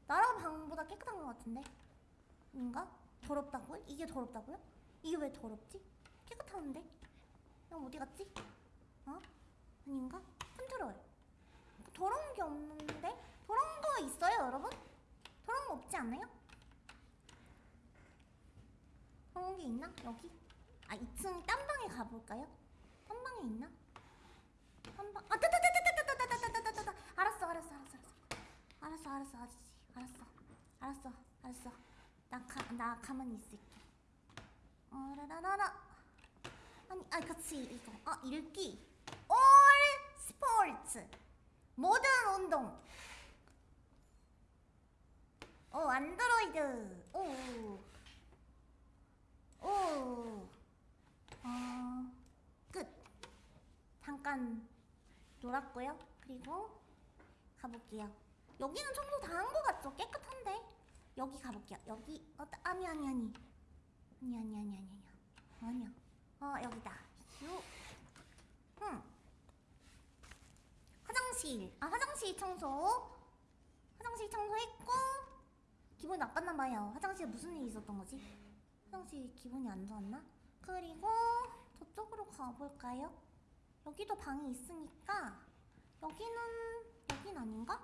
나랑 방보다 깨끗한 것 같은데? 인가? 더럽다고요? 이게 더럽다고요? 이게 왜 더럽지? 깨끗한데? 그럼 어디 갔지? 어? 아닌가? 컨트롤 더러운 게 없는데? 더러운 거 있어요 여러분? 더러운 거 없지 않아요? 더러운 게 있나? 여기? 아 2층 딴 방에 가볼까요? 딴 방에 있나? 딴 방.. 아 따따따따따따따따따따따 알았어 알았어 알았어 알았어 알았어 알았어 아저씨 알았어 알았어 알았어 나, 가, 나 가만히 있을게 어라라라라 아니 아 그치 이거 아 읽기 all 스포츠 모든 운동. 오 안드로이드. 오오. 어, 끝. 잠깐 놀았고요. 그리고 가볼게요. 여기는 청소 다한거 같죠? 깨끗한데? 여기 가볼게요. 여기 어, 아니 아니 아니. 아니 아니 아니 아니 아니 아니야. 어 여기다. 휴 응. 화장실 아 화장실 청소 화장실 청소했고 기분이 나빴나 봐요 화장실에 무슨 일이 있었던 거지? 화장실 기분이 안 좋았나? 그리고 저쪽으로 가볼까요? 여기도 방이 있으니까 여기는 여긴 아닌가?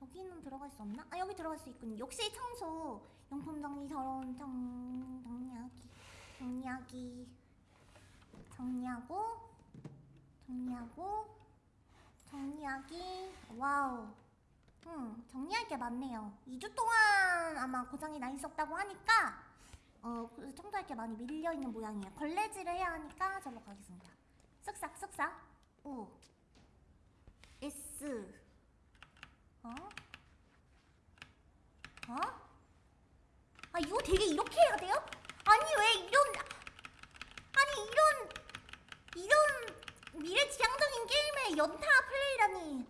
여기는 들어갈 수 없나? 아 여기 들어갈 수 있군요 욕실 청소 용품 정리 더러운 정... 정리하기 정리하기 정리하고 정리하고 정리하기? wow. 음 정리할 게 많네요. 2주 동안 아마 고장이 나 있었다고 하니까 어 청소할 게 많이 밀려있는 모양이에요. 걸레질을 해야 하니까 저로 가겠습니다. 쓱싹 쓱싹. 우 S. 어? 어? 아 이거 되게 이렇게 해야 돼요? 아니 왜 이런 아니 이런 이런 미래지향적인 게임의 연타 플레이라니.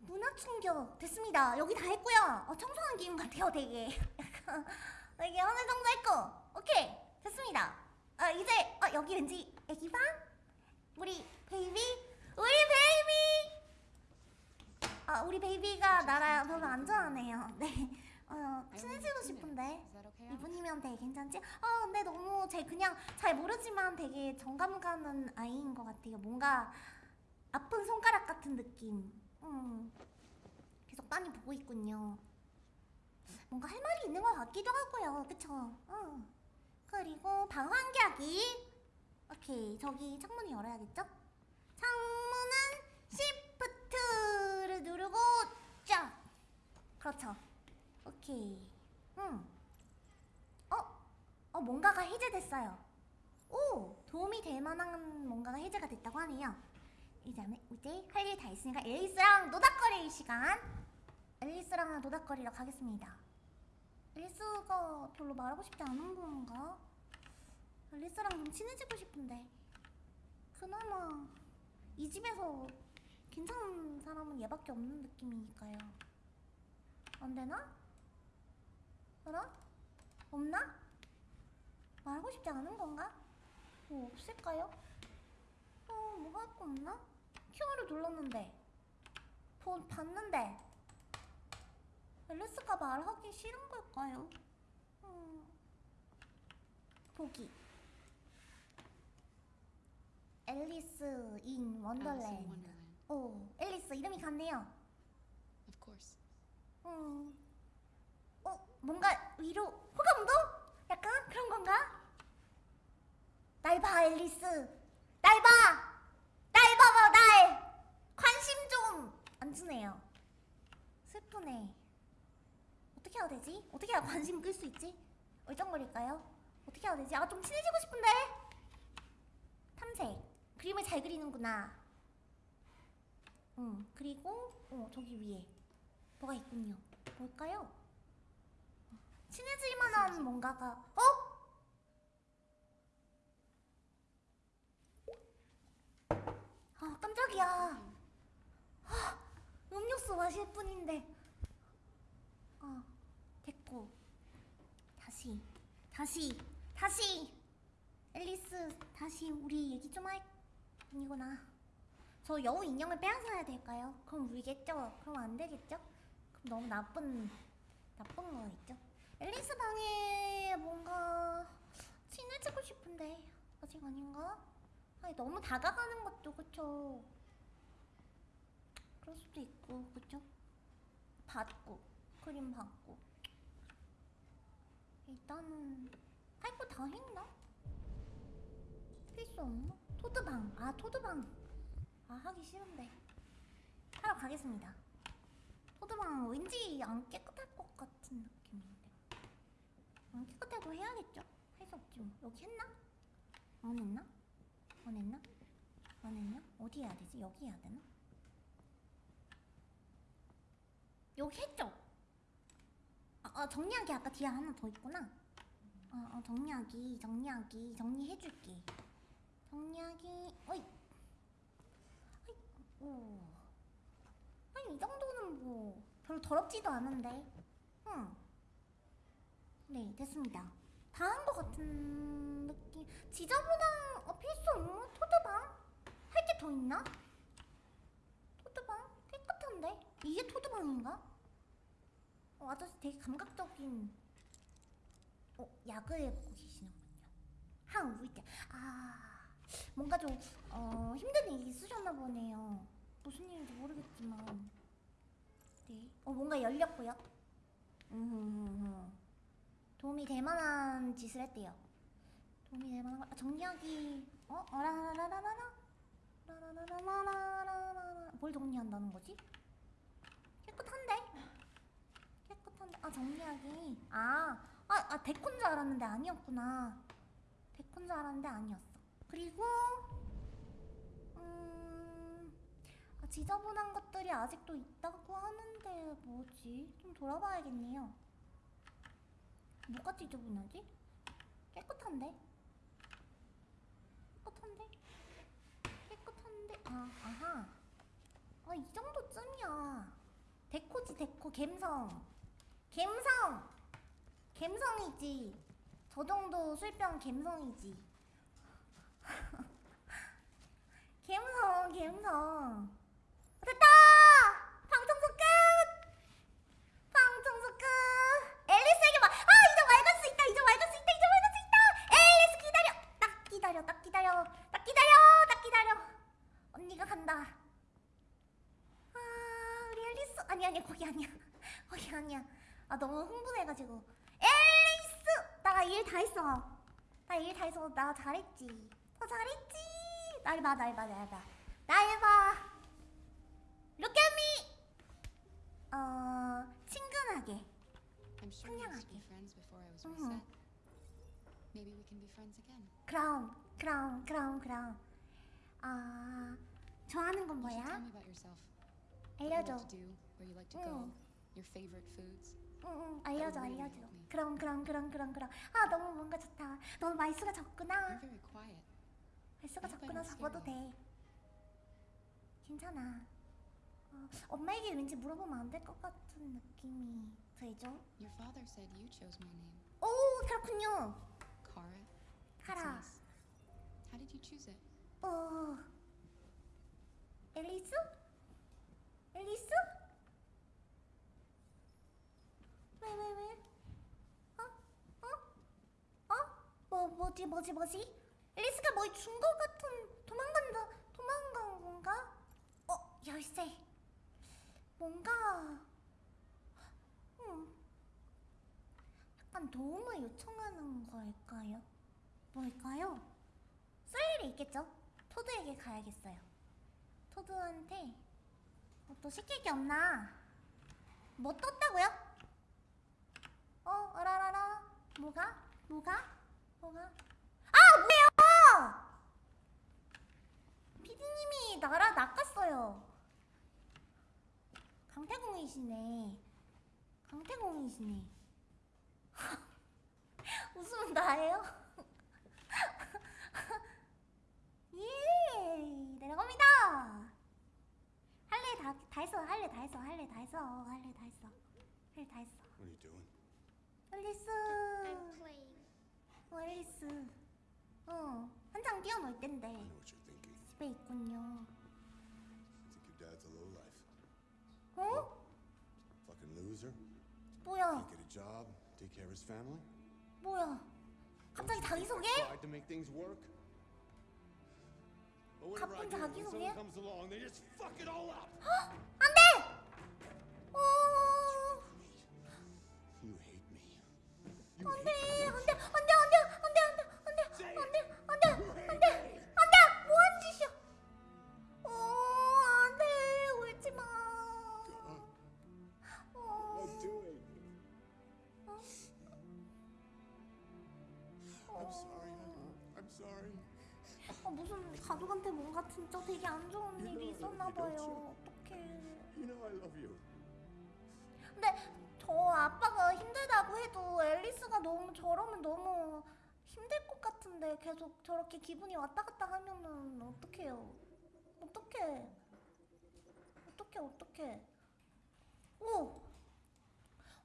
문화 충격. 됐습니다. 여기 다 했고요. 어, 청소한 기분 같아요 되게. 되게 어느 정도 했고. 오케이. 됐습니다. 아 이제 어, 여기 왠지 애기방 우리 baby. 우리 baby! 아 우리 baby가 나랑 별로 안 좋아하네요. 네 어, 친해지고 싶은데? 이분이면 되게 괜찮지? 아 근데 너무 제 그냥 잘 모르지만 되게 정감 가는 아이인 것 같아요 뭔가 아픈 손가락 같은 느낌 음. 계속 빤히 보고 있군요 뭔가 할 말이 있는 것 같기도 하고요 그쵸? 응. 그리고 방 환기하기 오케이 저기 창문을 열어야겠죠? 창문은 시프트를 누르고 쫙 그렇죠 오케이. 응. 어? 어 뭔가가 해제됐어요. 오 도움이 될 만한 뭔가가 해제가 됐다고 하네요. 이제 이제 할 일 다 있으니까 앨리스랑 노닥거릴 시간. 앨리스랑 노닥거리러 가겠습니다. 앨리스가 별로 말하고 싶지 않은 건가? 앨리스랑 좀 친해지고 싶은데. 그나마 이 집에서 괜찮은 사람은 얘밖에 없는 느낌이니까요. 안 되나? 그나? 없나? 말하고 싶지 않은 건가? 뭐 없을까요? 어, 뭐 할 거 없나? Q를 눌렀는데 보, 봤는데 앨리스가 말하기 싫은 걸까요? 음, 보기 앨리스 인 원더랜드. 오, 앨리스 이름이 같네요 Of course. 음. 어, 뭔가 위로 호감도? 약간 그런 건가? 날 봐, 앨리스. 날 봐! 날 봐봐, 날! 관심 좀! 안 주네요. 슬프네. 어떻게 해야 되지? 어떻게 해야 관심 끌 수 있지? 얼쩡거릴까요? 어떻게 해야 되지? 아, 좀 친해지고 싶은데? 탐색. 그림을 잘 그리는구나. 응, 그리고, 어, 저기 위에. 뭐가 있군요. 뭘까요? 친해질 만한 뭔가가 어? 아 깜짝이야 마실 뿐인데. 어, 됐고. 다시, 다시, 다시. 앨리스, 다시 우리 얘기 좀 할. 아니구나. 저 여우 인형을 빼앗아야 될까요? 그럼 울겠죠? 그럼 안 되겠죠? 그럼 너무 나쁜, 나쁜 거겠죠? 앨리스 방에 뭔가 친해지고 싶은데 아직 아닌가? 아니 너무 다가가는 것도 그쵸? 그럴 수도 있고 그쵸? 받고 크림 받고 일단은 할 거 다 했나? 필수 없나? 토드방 아 토드방 아 하기 싫은데 하러 가겠습니다 토드방 왠지 안 깨끗할 것 같은 느낌인 데안 깨끗해도 해야겠죠? 할 수 없지 뭐 여기 했나? 안 했나? 안 했나? 안 했나? 어디 해야 되지? 여기 해야 되나? 여기 했죠? 아, 아 정리하기 아까 뒤에 하나 더 있구나 어, 어 정리하기 정리하기 정리해줄게 정리하기 어이 어이 오 아니 이 정도는 뭐 별로 더럽지도 않은데 응 네 됐습니다 다한 것 같은 느낌 지저분한 어, 필수? 토드방? 할 게 더 있나? 토드방? 깨끗한데? 이게 토드방인가? 어, 아저씨 되게 감각적인 어, 약을 먹고 계시는군요 항 우울 때아 뭔가 좀 어, 힘든 일이 있으셨나 보네요 무슨 일인지 모르겠지만 네. 어 뭔가 열렸고요 음 도움이 될 만한 짓을 했대요. 도움이 될 만한 거- 아, 정리하기. 어? 어라라라라라 라라라라라라라라. 뭘 정리한다는 거지? 깨끗한데? 깨끗한데? 아 정리하기. 아, 아, 아 데코인 줄 알았는데 아니었구나. 데코인 줄 알았는데 아니었어. 그리고 음 아, 지저분한 것들이 아직도 있다고 하는데 뭐지? 좀 돌아봐야겠네요 뭐가 지저분하지? 깨끗한데? 깨끗한데? 깨끗한데? 아, 아하 아, 이 정도쯤이야 데코지 데코 갬성 갬성 갬성이지 저 정도 술병 갬성이지 갬성 갬성 됐다 아니 아니야 거기 아니야 아 너무 흥분해가지고 앨리스 나 일 다 했어 나 일 다 했어 나 잘했지 나 잘했지 날봐 날봐 날봐 날봐 Look at me 어 친근하게 Mhm. again. 그럼 그럼 그럼 그럼 아 좋아하는 건 뭐야? 알려줘 응. 응응 알려줘 알려줘. 그럼 그럼 그럼 그럼 그럼 아 너무 뭔가 좋다 너무 말수가 적구나. 말수가 적구나 적어도 돼 괜찮아 어, 엄마에게 왠지 물어보면 안 될 것 같은 느낌이 들죠? 오 그렇군요 카라. How did you choose it? 어 앨리스? 앨리스? 왜왜 왜? 어? 어? 어? 뭐 뭐지 뭐지 뭐지? 앨리스가 뭘 준 것 같은 도망간다 도망간 건가? 어 열쇠 뭔가 음 약간 도움을 요청하는 걸까요? 뭘까요? 쓸 일이 있겠죠? 토드에게 가야겠어요. 토드한테 뭐 또 시킬 게 없나? 뭐 떴다고요? 어, 어라라라. 뭐가? 뭐가? 뭐가? 아, 뭐예요? 피디님이 나라 낚았어요. 강태공이시네. 강태공이시네. 웃으면 나예요? 예 내려갑니다 할래 다, 다 했어 할래 다 했어 할일다 했어 할일다 했어 할일다 했어 What are you doing? 앨리스 I'm playing. 어 앨리스 어 한창 뛰어놀 땐데 I know what you're thinking. 집에 있군요 You think your dad's a lowlife. 어? Fucking loser. 뭐야 Can't get a job, take care of his family. 뭐야 갑자기 자기 소개? Tried to make things work. 가쁜 자기소개? 안돼! 어... 안돼 안돼 안돼. 진짜 되게 안 좋은 일이 있었나 봐요 어떡해 You know I love you. 근데 저 아빠가 힘들다고 해도 앨리스가 너무 저러면 너무 힘들 것 같은데 계속 저렇게 기분이 왔다 갔다 하면은 어떡해요 어떡해 어떡해 어떡해 오!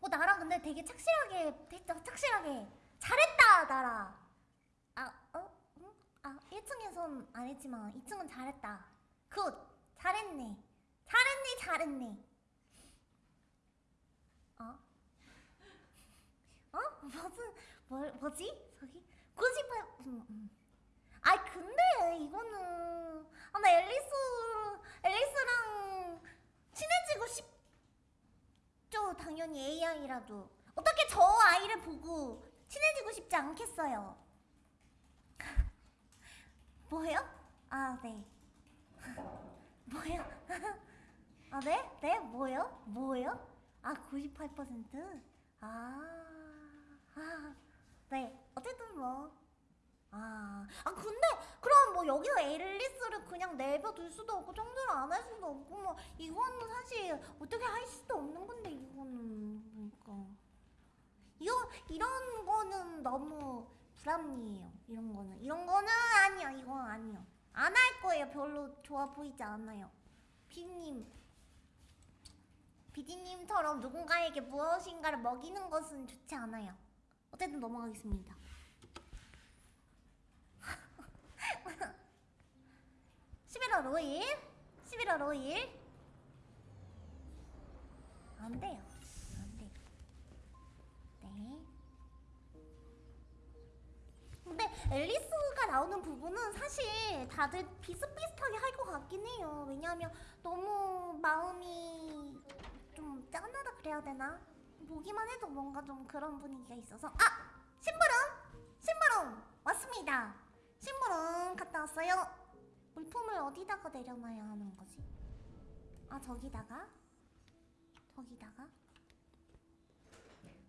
어 나랑 근데 되게 착실하게 됐다 착실하게 잘했다? 아 1층에선 안 했지만 2층은 잘했다 good 잘했네 잘했네 잘했네 어? 어? 무슨 뭘 뭐지? 저기 98 음, 음. 아이 근데 이거는 아 나 앨리스 앨리스랑 친해지고 싶죠 당연히 AI라도 어떻게 저 아이를 보고 친해지고 싶지 않겠어요 뭐요? 아 네. 뭐요? 아 네? 네? 뭐요? 뭐요? 아 98%? 아, 아, 네. 어쨌든 뭐. 아, 아 근데 그럼 뭐 여기서 앨리스를 그냥 내버둘 수도 없고 청소를 안 할 수도 없고 뭐 이거는 사실 어떻게 할 수도 없는 건데 이거는 그러니까 이거 이런 거는 너무 불합리해요. 이런 거는 이런 거는 아니야. 이건 아니요. 안할 거예요. 별로 좋아 보이지 않아요. 피디님 비디님처럼 누군가에게 무엇인가를 먹이는 것은 좋지 않아요. 어쨌든 넘어가겠습니다. 11월 5일, 11월 5일. 안 돼요. 근데 앨리스가 나오는 부분은 사실 다들 비슷비슷하게 할 것 같긴 해요. 왜냐하면 너무 마음이 좀 짠하다 그래야 되나? 보기만 해도 뭔가 좀 그런 분위기가 있어서 아! 심부름! 심부름! 왔습니다. 심부름 갔다 왔어요. 물품을 어디다가 내려놔야 하는 거지? 아 저기다가? 저기다가?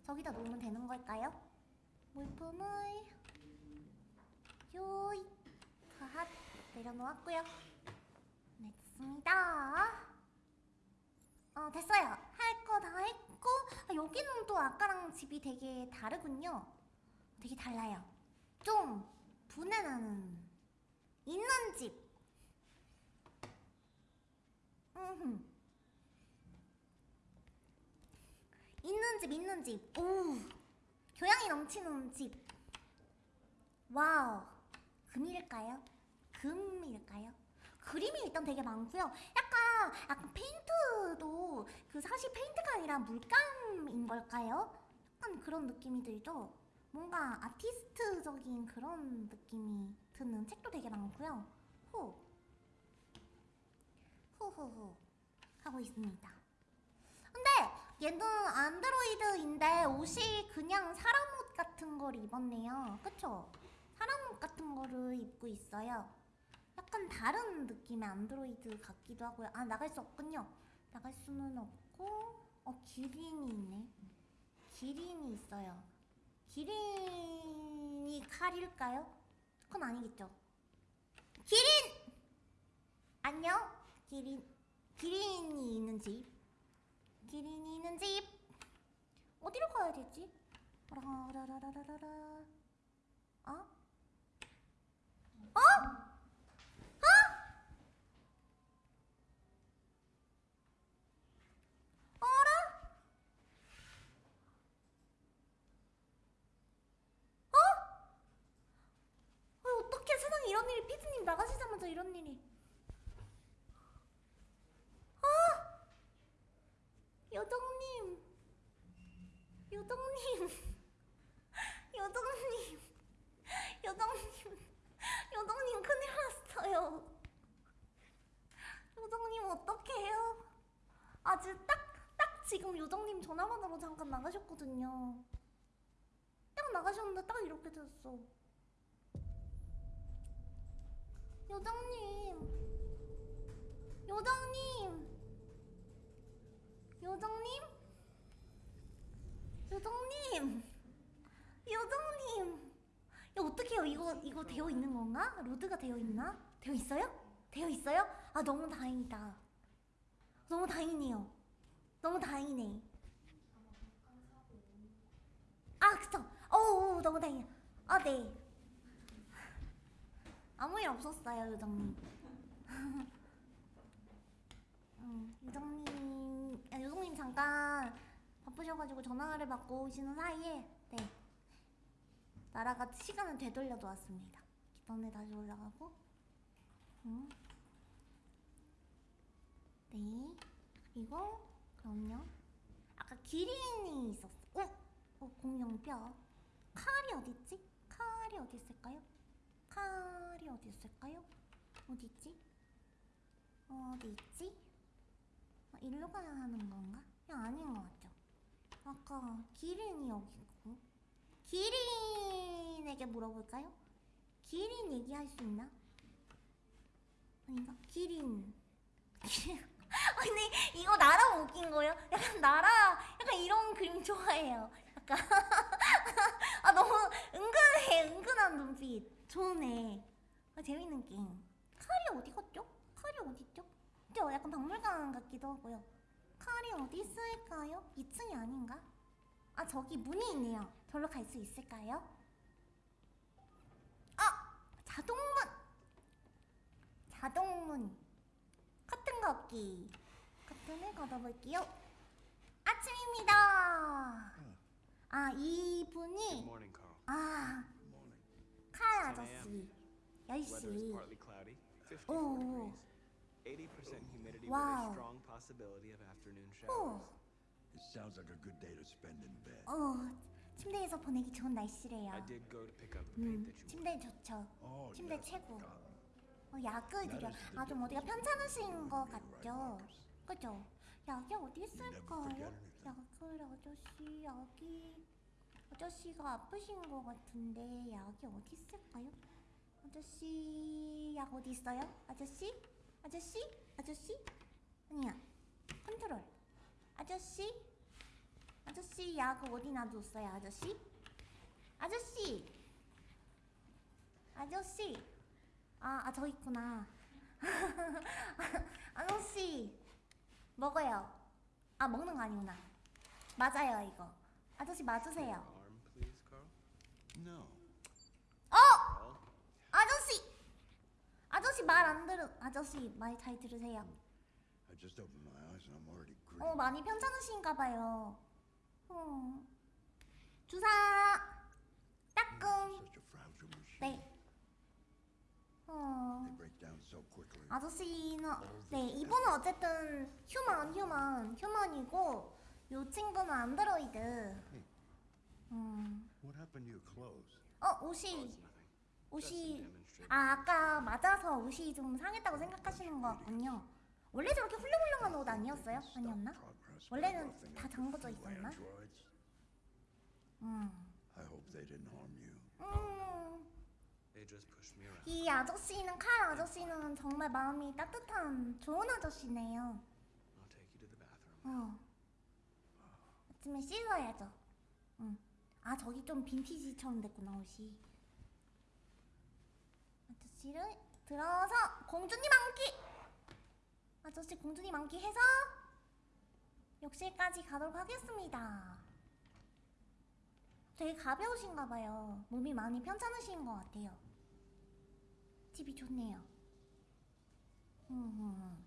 저기다 놓으면 되는 걸까요? 물품을 요이 핫 내려놓았고요. 네, 됐습니다. 어 됐어요. 할 거 다 했고 아, 여기는 또 아까랑 집이 되게 다르군요. 되게 달라요. 좀 부내 나는 있는 집. 음. 있는 집 있는 집. 오. 교양이 넘치는 집. wow. 금일까요? 금일까요? 그림이 일단 되게 많고요. 약간 약간 페인트도 그 사실 페인트가 아니라 물감인 걸까요? 약간 그런 느낌이 들죠. 뭔가 아티스트적인 그런 느낌이 드는 책도 되게 많고요. 호 호호호 하고 있습니다. 근데 얘는 안드로이드인데 옷이 그냥 사람 옷 같은 걸 입었네요. 그쵸? 사람 옷 같은 거를 입고 있어요. 약간 다른 느낌의 안드로이드 같기도 하고요. 아 나갈 수 없군요. 나갈 수는 없고 어 기린이 있네. 기린이 있어요. 기린이 칼일까요? 그건 아니겠죠. 기린! 안녕? 기린 기린이 있는 집. 기린이 있는 집. 어디로 가야 되지? 어? 어? 어? 어라? 어? 어, 어떻게 세상에 이런 일이 피디님 나가시자마자 이런 일이 어? 여정님 여정님 아주 딱, 딱 지금 요정님 전화번호로 잠깐 나가셨거든요. 딱 나가셨는데 딱 이렇게 됐어. 요정님. 요정님. 요정님? 요정님. 요정님. 야 어떡해요? 이거 이거 되어 있는 건가? 로드가 되어 있나? 되어 있어요? 되어 있어요? 아 너무 다행이다. 너무 다행이네요 너무 다행이네. 아 그쵸. 어우 너무 다행이야. 아 네. 아무 일 없었어요 요정님. 음, 요정님 아, 요정님 잠깐 바쁘셔가지고 전화를 받고 오시는 사이에 네. 나라가 시간을 되돌려 놓았습니다. 기반에 다시 올라가고. 음. 네. 그리고 그럼요 아까 기린이 있었어 어? 어 공룡뼈 칼이 어딨지? 칼이 어디 있을까요? 칼이 어디 있을까요? 어디 있지? 어디 있지? 아, 일로 가야 하는 건가? 야 아닌 것 같죠? 아까 기린이 여기 있고 기린에게 물어볼까요? 기린 얘기할 수 있나? 아닌가? 기린 아니 이거 나라 웃긴 거예요? 약간 나라 약간 이런 그림 좋아해요 약간 아 너무 은근해 은근한 눈빛 좋네 아, 재밌는 게임 칼이 어디 갔죠? 칼이 어디 있죠? 저 약간 박물관 같기도 하고요 칼이 어디 있을까요? 2층이 아닌가? 아 저기 문이 있네요 저로 갈 수 있을까요? 아! 자동문! 자동문 커튼 걷기 커튼을 걷어볼게요 아침입니다 아 이분이. 아 칼 아저씨 Weather is 10시 partly cloudy, 54 Oh. degrees, 80% humidity Wow. with a strong possibility of afternoon showers. 오, It sounds like a good day to spend in bed. 어, 침대에서 보내기 좋은 날씨래요 I did go to pick up the paint 음, that you 침대 좋죠 Oh, 침대 yes, 최고 forgotten. 어, 약을 드려 아 좀 어디가 편찮으신 것 같죠? 그죠? 약이 어디 있을까요? 약을 아저씨 약이 아저씨가 아프신 것 같은데 약이 어디 있을까요? 아저씨 약 어디 있어요? 아저씨? 아저씨? 아저씨? 아니야 컨트롤 아저씨? 아저씨 약 어디 놔뒀어요 아저씨? 아저씨 아저씨 아, 아, 저 있구나. 아저씨, 먹어요. 아, 먹는 거 아니구나. 맞아요, 이거. 아저씨, 맞으세요. 어! 아저씨! 아저씨 말 안 들으, 아저씨 말 잘 들으세요. 어. 많이 편찮으신가 봐요. 어. 주사! 따끔! 네. 어. 아저씨는 네 이분은 어쨌든 휴먼 휴먼 휴먼이고 요 친구는 안드로이드. 음. 어 oh, 옷이. 옷이. 아 아까 맞아서 옷이 좀 상했다고 생각하시는 것 같군요. 원래 저렇게 훌륭훌륭한 옷 아니었어요? 아니었나? 원래는 다 잠궈져 있었나? 음. 음. They just pushed me around. 이 아저씨는 칼 아저씨는 정말 마음이 따뜻한 좋은 아저씨네요. 어. 아침에 씻어야죠. 응. 아 저기 좀 빈티지처럼 됐구나 옷이. 아저씨를 들어서 공주님 안기. 아저씨 공주님 안기 해서 욕실까지 가도록 하겠습니다. 되게 가벼우신가 봐요. 몸이 많이 편찮으신 것 같아요. 집이 좋네요. 음.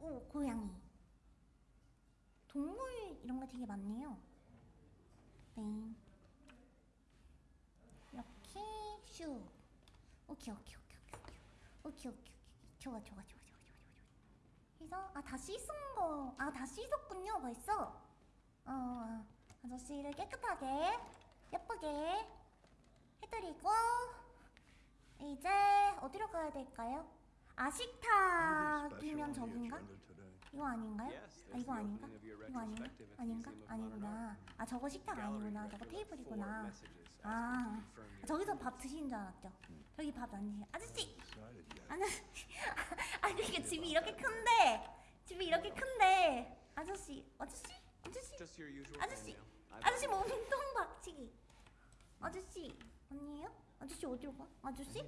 오 고양이. 동물 이런 게 되게 많네요. 네. 이렇게 슉. 어, 오케이 오케이 오케이 오케이 오케이 오케이 오케이 좋아 좋아 좋아 좋아 좋아 좋아 그래서 아 다 씻은 거 아 다 씻었군요 벌써 어 아저씨를 깨끗하게 예쁘게 해드리고 이제 어디로 가야 될까요? 아식탁이면 저긴가? 이거 아닌가요? 아 이거 아닌가? 이거 아닌가? 아닌가? 아니구나 아 저거 식탁 아니구나 저거 테이블이구나 아 저기서 밥 드시는 줄 알았죠? 저기 밥 안 드시 아저씨! 아저씨 아니 이게 집이 이렇게 큰데 집이 이렇게 큰데 아저씨 아저씨 아저씨 아저씨 아저씨 몸통 박치기 아저씨 아니에요? 아저씨 어디로 가? 아저씨?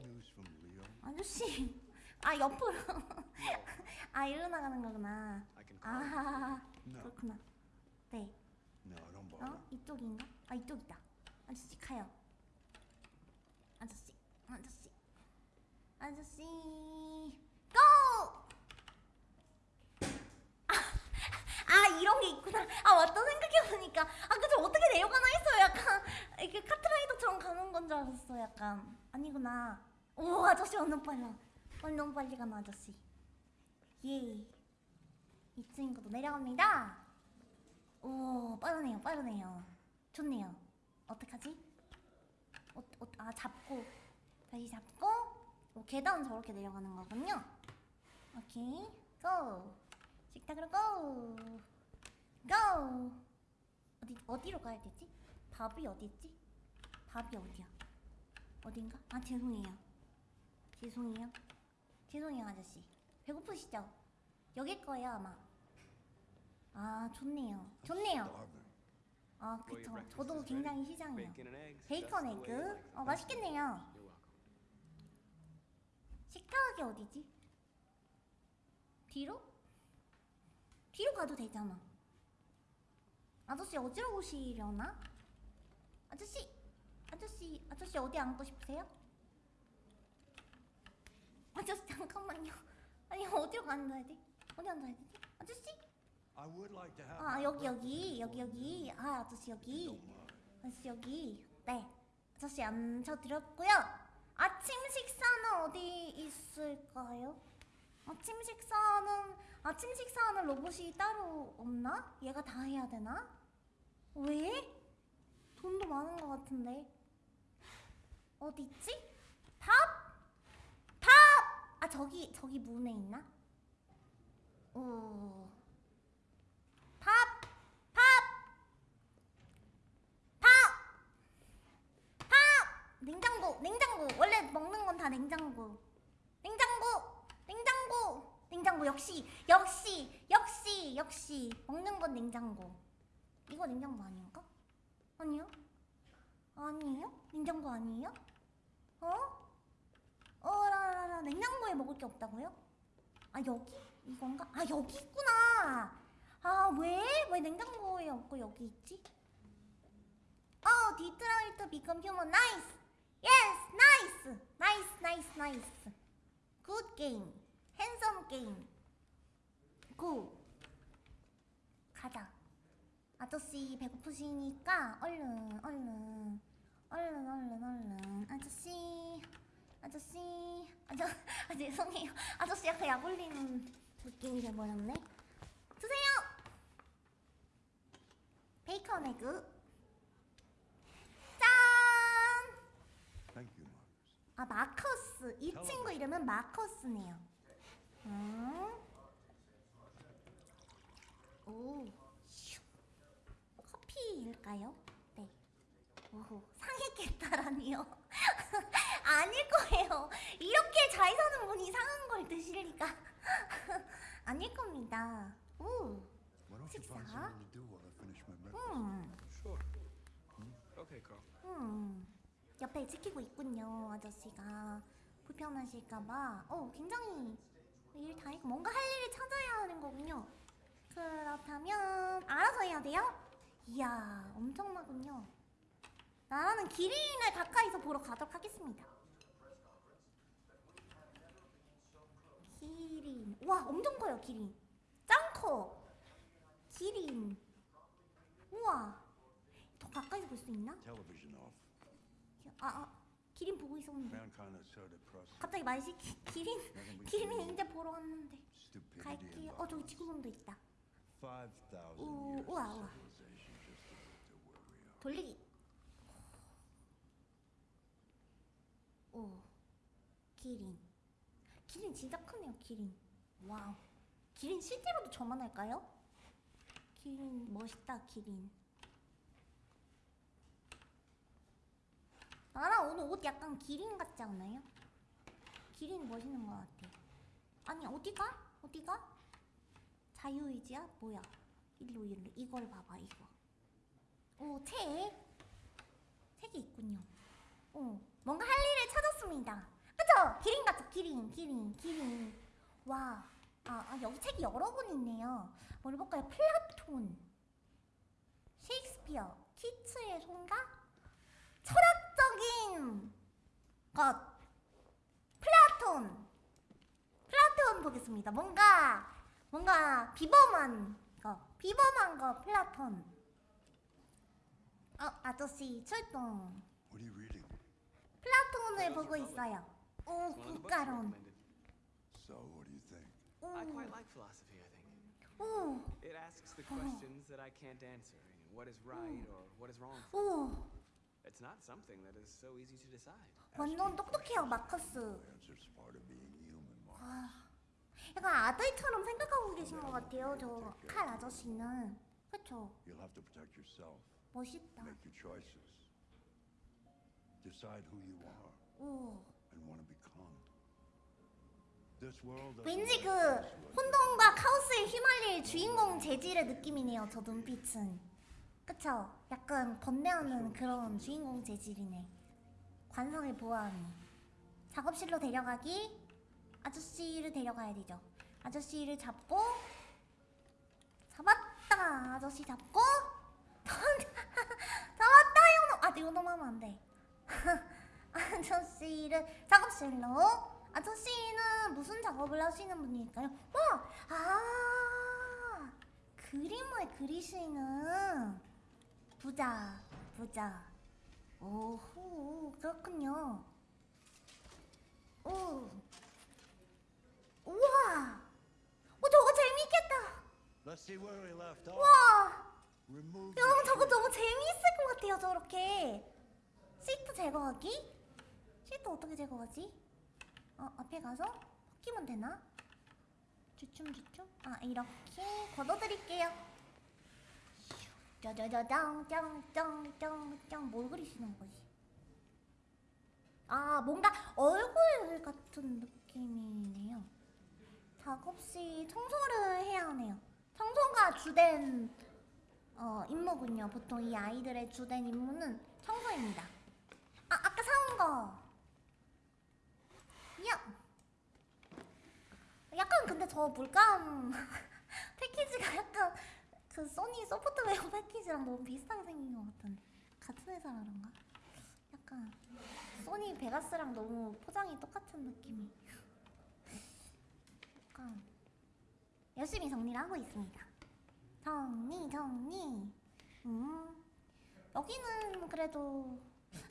아저씨 아 옆으로 아 이리로 나가는 거구나. 아. 그렇구나 네 bother. 어? 이쪽인가? 아 이쪽이다 아저씨 가요 아저씨 아저씨 아저씨 고! 아, 아 이런 게 있구나. 아 맞다. 생각해보니까. 아 그저 어떻게 내려가나 했어요 약간. 이렇게 카트라이더처럼 가는 건 줄 알았어 약간. 아니구나. 오 아저씨 완전 빨라. 완전 빨리 가는 아저씨. 예. 2층 것도 내려갑니다. 오 빠르네요 빠르네요. 좋네요. 어떡하지? 어, 어, 아 잡고. 다시 잡고. 오, 계단 저렇게 내려가는 거군요. 오케이 고 식탁으로 고 고! 어디, 어디로 가야 되지? 밥이 어디 있지? 밥이 어디야? 어딘가? 아 죄송해요 죄송해요 죄송해요 아저씨 배고프시죠? 여길 거예요 아마 아 좋네요 좋네요. 아 그쵸 저도 굉장히 eggs. 베이컨 에그. 어 맛있겠네요. 식탁이 어디지? 뒤로? 뒤로 가도 되잖아 아저씨 어디로 오시려나? 아저씨! 아저씨 아저씨 어디 앉고 싶으세요? 아저씨 잠깐만요 아니 어디로 앉아야 돼? 어디 앉아야 되지? 아저씨? 아 여기. 여기 여기 여기 아 아저씨 여기. 아저씨 여기 네 아저씨 앉혀드렸고요 아침 식사는 어디 있을까요? 아침 식사는 아침 식사하는 로봇이 따로 없나? 얘가 다 해야 되나? 왜? 돈도 많은 것 같은데 어디 있지? 밥? 밥! 아 저기 저기 문에 있나? 오 밥! 밥! 밥! 밥! 냉장고, 냉장고. 원래 먹는 건 다. 냉장고, 냉장고. 역시, 역시, 역시, 역시. 먹는 건 냉장고. 이거 냉장고 아닌가? 아니요? 아니에요? 냉장고 아니에요? 어? 어라라라 냉장고에 먹을 게 없다고요? 아 여기? 이건가? 아 여기 있구나. 아 왜? 왜 냉장고에 없고 여기 있지? Oh, Detroit become human. Nice. Yes, nice. Nice, nice, nice. Handsome game. Go. 가자. 아저씨 배고프시니까 얼른, 얼른, 얼른, 얼른, 얼른. 아저씨, 아저씨, 아저, 아 죄송해요. 아저씨 약간 약 올리는 느낌이 돼버렸네. 드세요. 베이컨 에그. 짠! Thank you, Marcus. 아 마커스 이 친구 이름은 마커스네요. 음. 오. 슉. 커피일까요? 네. 오호 상했겠다라니요. 아닐 거예요. 이렇게 잘 사는 분이 상한 걸 드실 리가 아닐 겁니다. 오. 식사? 음. Carl. 음, 옆에 지키고 있군요, 아저씨가. 불편하실까봐. 어, 굉장히 일 다 했고, 뭔가 할 일을 찾아야 하는 거군요. 그렇다면, 알아서 해야 돼요? 이야, 엄청나군요. 나는 기린을 가까이서 보러 가도록 하겠습니다. 기린. 와, 엄청 커요, 기린. 짱 커. 기린. 우와. 더 가까이서 볼 수 있나? 아, 아 so depressing. 갑자기 말 시키 기린 기린이 이제 보러 왔는데 갈게요. and 어 저기 지구본도 있다. 5,000 오, 우와, 우와. 돌리기. 오 기린. 기린 진짜 크네요 기린. wow. 기린 실제로도 저만 할까요? 기린 멋있다 기린. 나랑 오늘 옷 약간 기린 같지 않나요? 기린 멋있는 것 같아. 아니 어디가? 어디가? 자유의지야? 뭐야? 일로 일로 이걸 봐봐 이거. 오 책. 책이 있군요. 오 뭔가 할 일을 찾았습니다. 그쵸? 기린 같죠? 기린 기린 기린. 와. 아, 아 여기 책이 여러 권 있네요. 뭘 볼까요? 플라톤. 셰익스피어. 키츠의 송가? 철학적인 것. 플라톤. 플라톤 보겠습니다. 뭔가 뭔가 비범한 거. 비범한 거 플라톤. 어, 아저씨 출동. What are you reading? 플라톤을 보고 있어요. 오, 국가론. recommended. So, what do you think? 오, I quite like philosophy, I think. 오, It asks the questions that I can't answer. You know, what is right or what is wrong? 오. It's not something that is so easy to decide. 완전 똑똑해요, 마커스. 아, 약간 아들처럼 생각하고 계신 것 같아요, 저 칼 아저씨는. 그쵸? You'll have to protect yourself. 멋있다. Make your choices. Decide who you are 오. and want to become. This world doesn't 왠지 그. 혼돈과 카오스에 휘말릴 주인공 재질의 느낌이네요, 저 눈빛은. 그쵸? 약간 번뇌하는 그런 주인공 재질이네. 관성을 보아하니. 작업실로 데려가기. 아저씨를 데려가야 되죠. 아저씨를 잡고 잡았다. 아저씨 잡고 잡았다. 요놈. 아, 요놈 하면 안 돼. 아저씨를 작업실로. 아저씨는 무슨 작업을 하시는 분일까요? 와, 아, 그림을 그리시는 부자, 부자. 오호, 그렇군요. 오, 우와, 오 저거 재밌겠다. Let's see where we left off. 와, Remove the 여러분 저거. 너무 재미있을 것 같아요. 저렇게 시트 제거하기? 시트 어떻게 제거하지? 어 앞에 가서 끼면 되나? 주춤주춤? 아 이렇게 걷어드릴게요. 짜자자장짱짱짱짱짱 뭘 그리시는 거지? 아 뭔가 얼굴 같은 느낌이네요. 작업실 청소를 해야 하네요. 청소가 주된 어, 임무군요. 보통 이 아이들의 주된 임무는 청소입니다. 아, 아까 사온 거. 야. 약간 근데 저 물감 패키지가 약간 그 소니 패키지랑 너무 비슷하게 생긴 것 같은데 같은 회사라 그런가? 약간 소니 베가스랑 너무 포장이 똑같은 느낌이. 약간 열심히 정리를 하고 있습니다. 정리 정리 음 여기는 그래도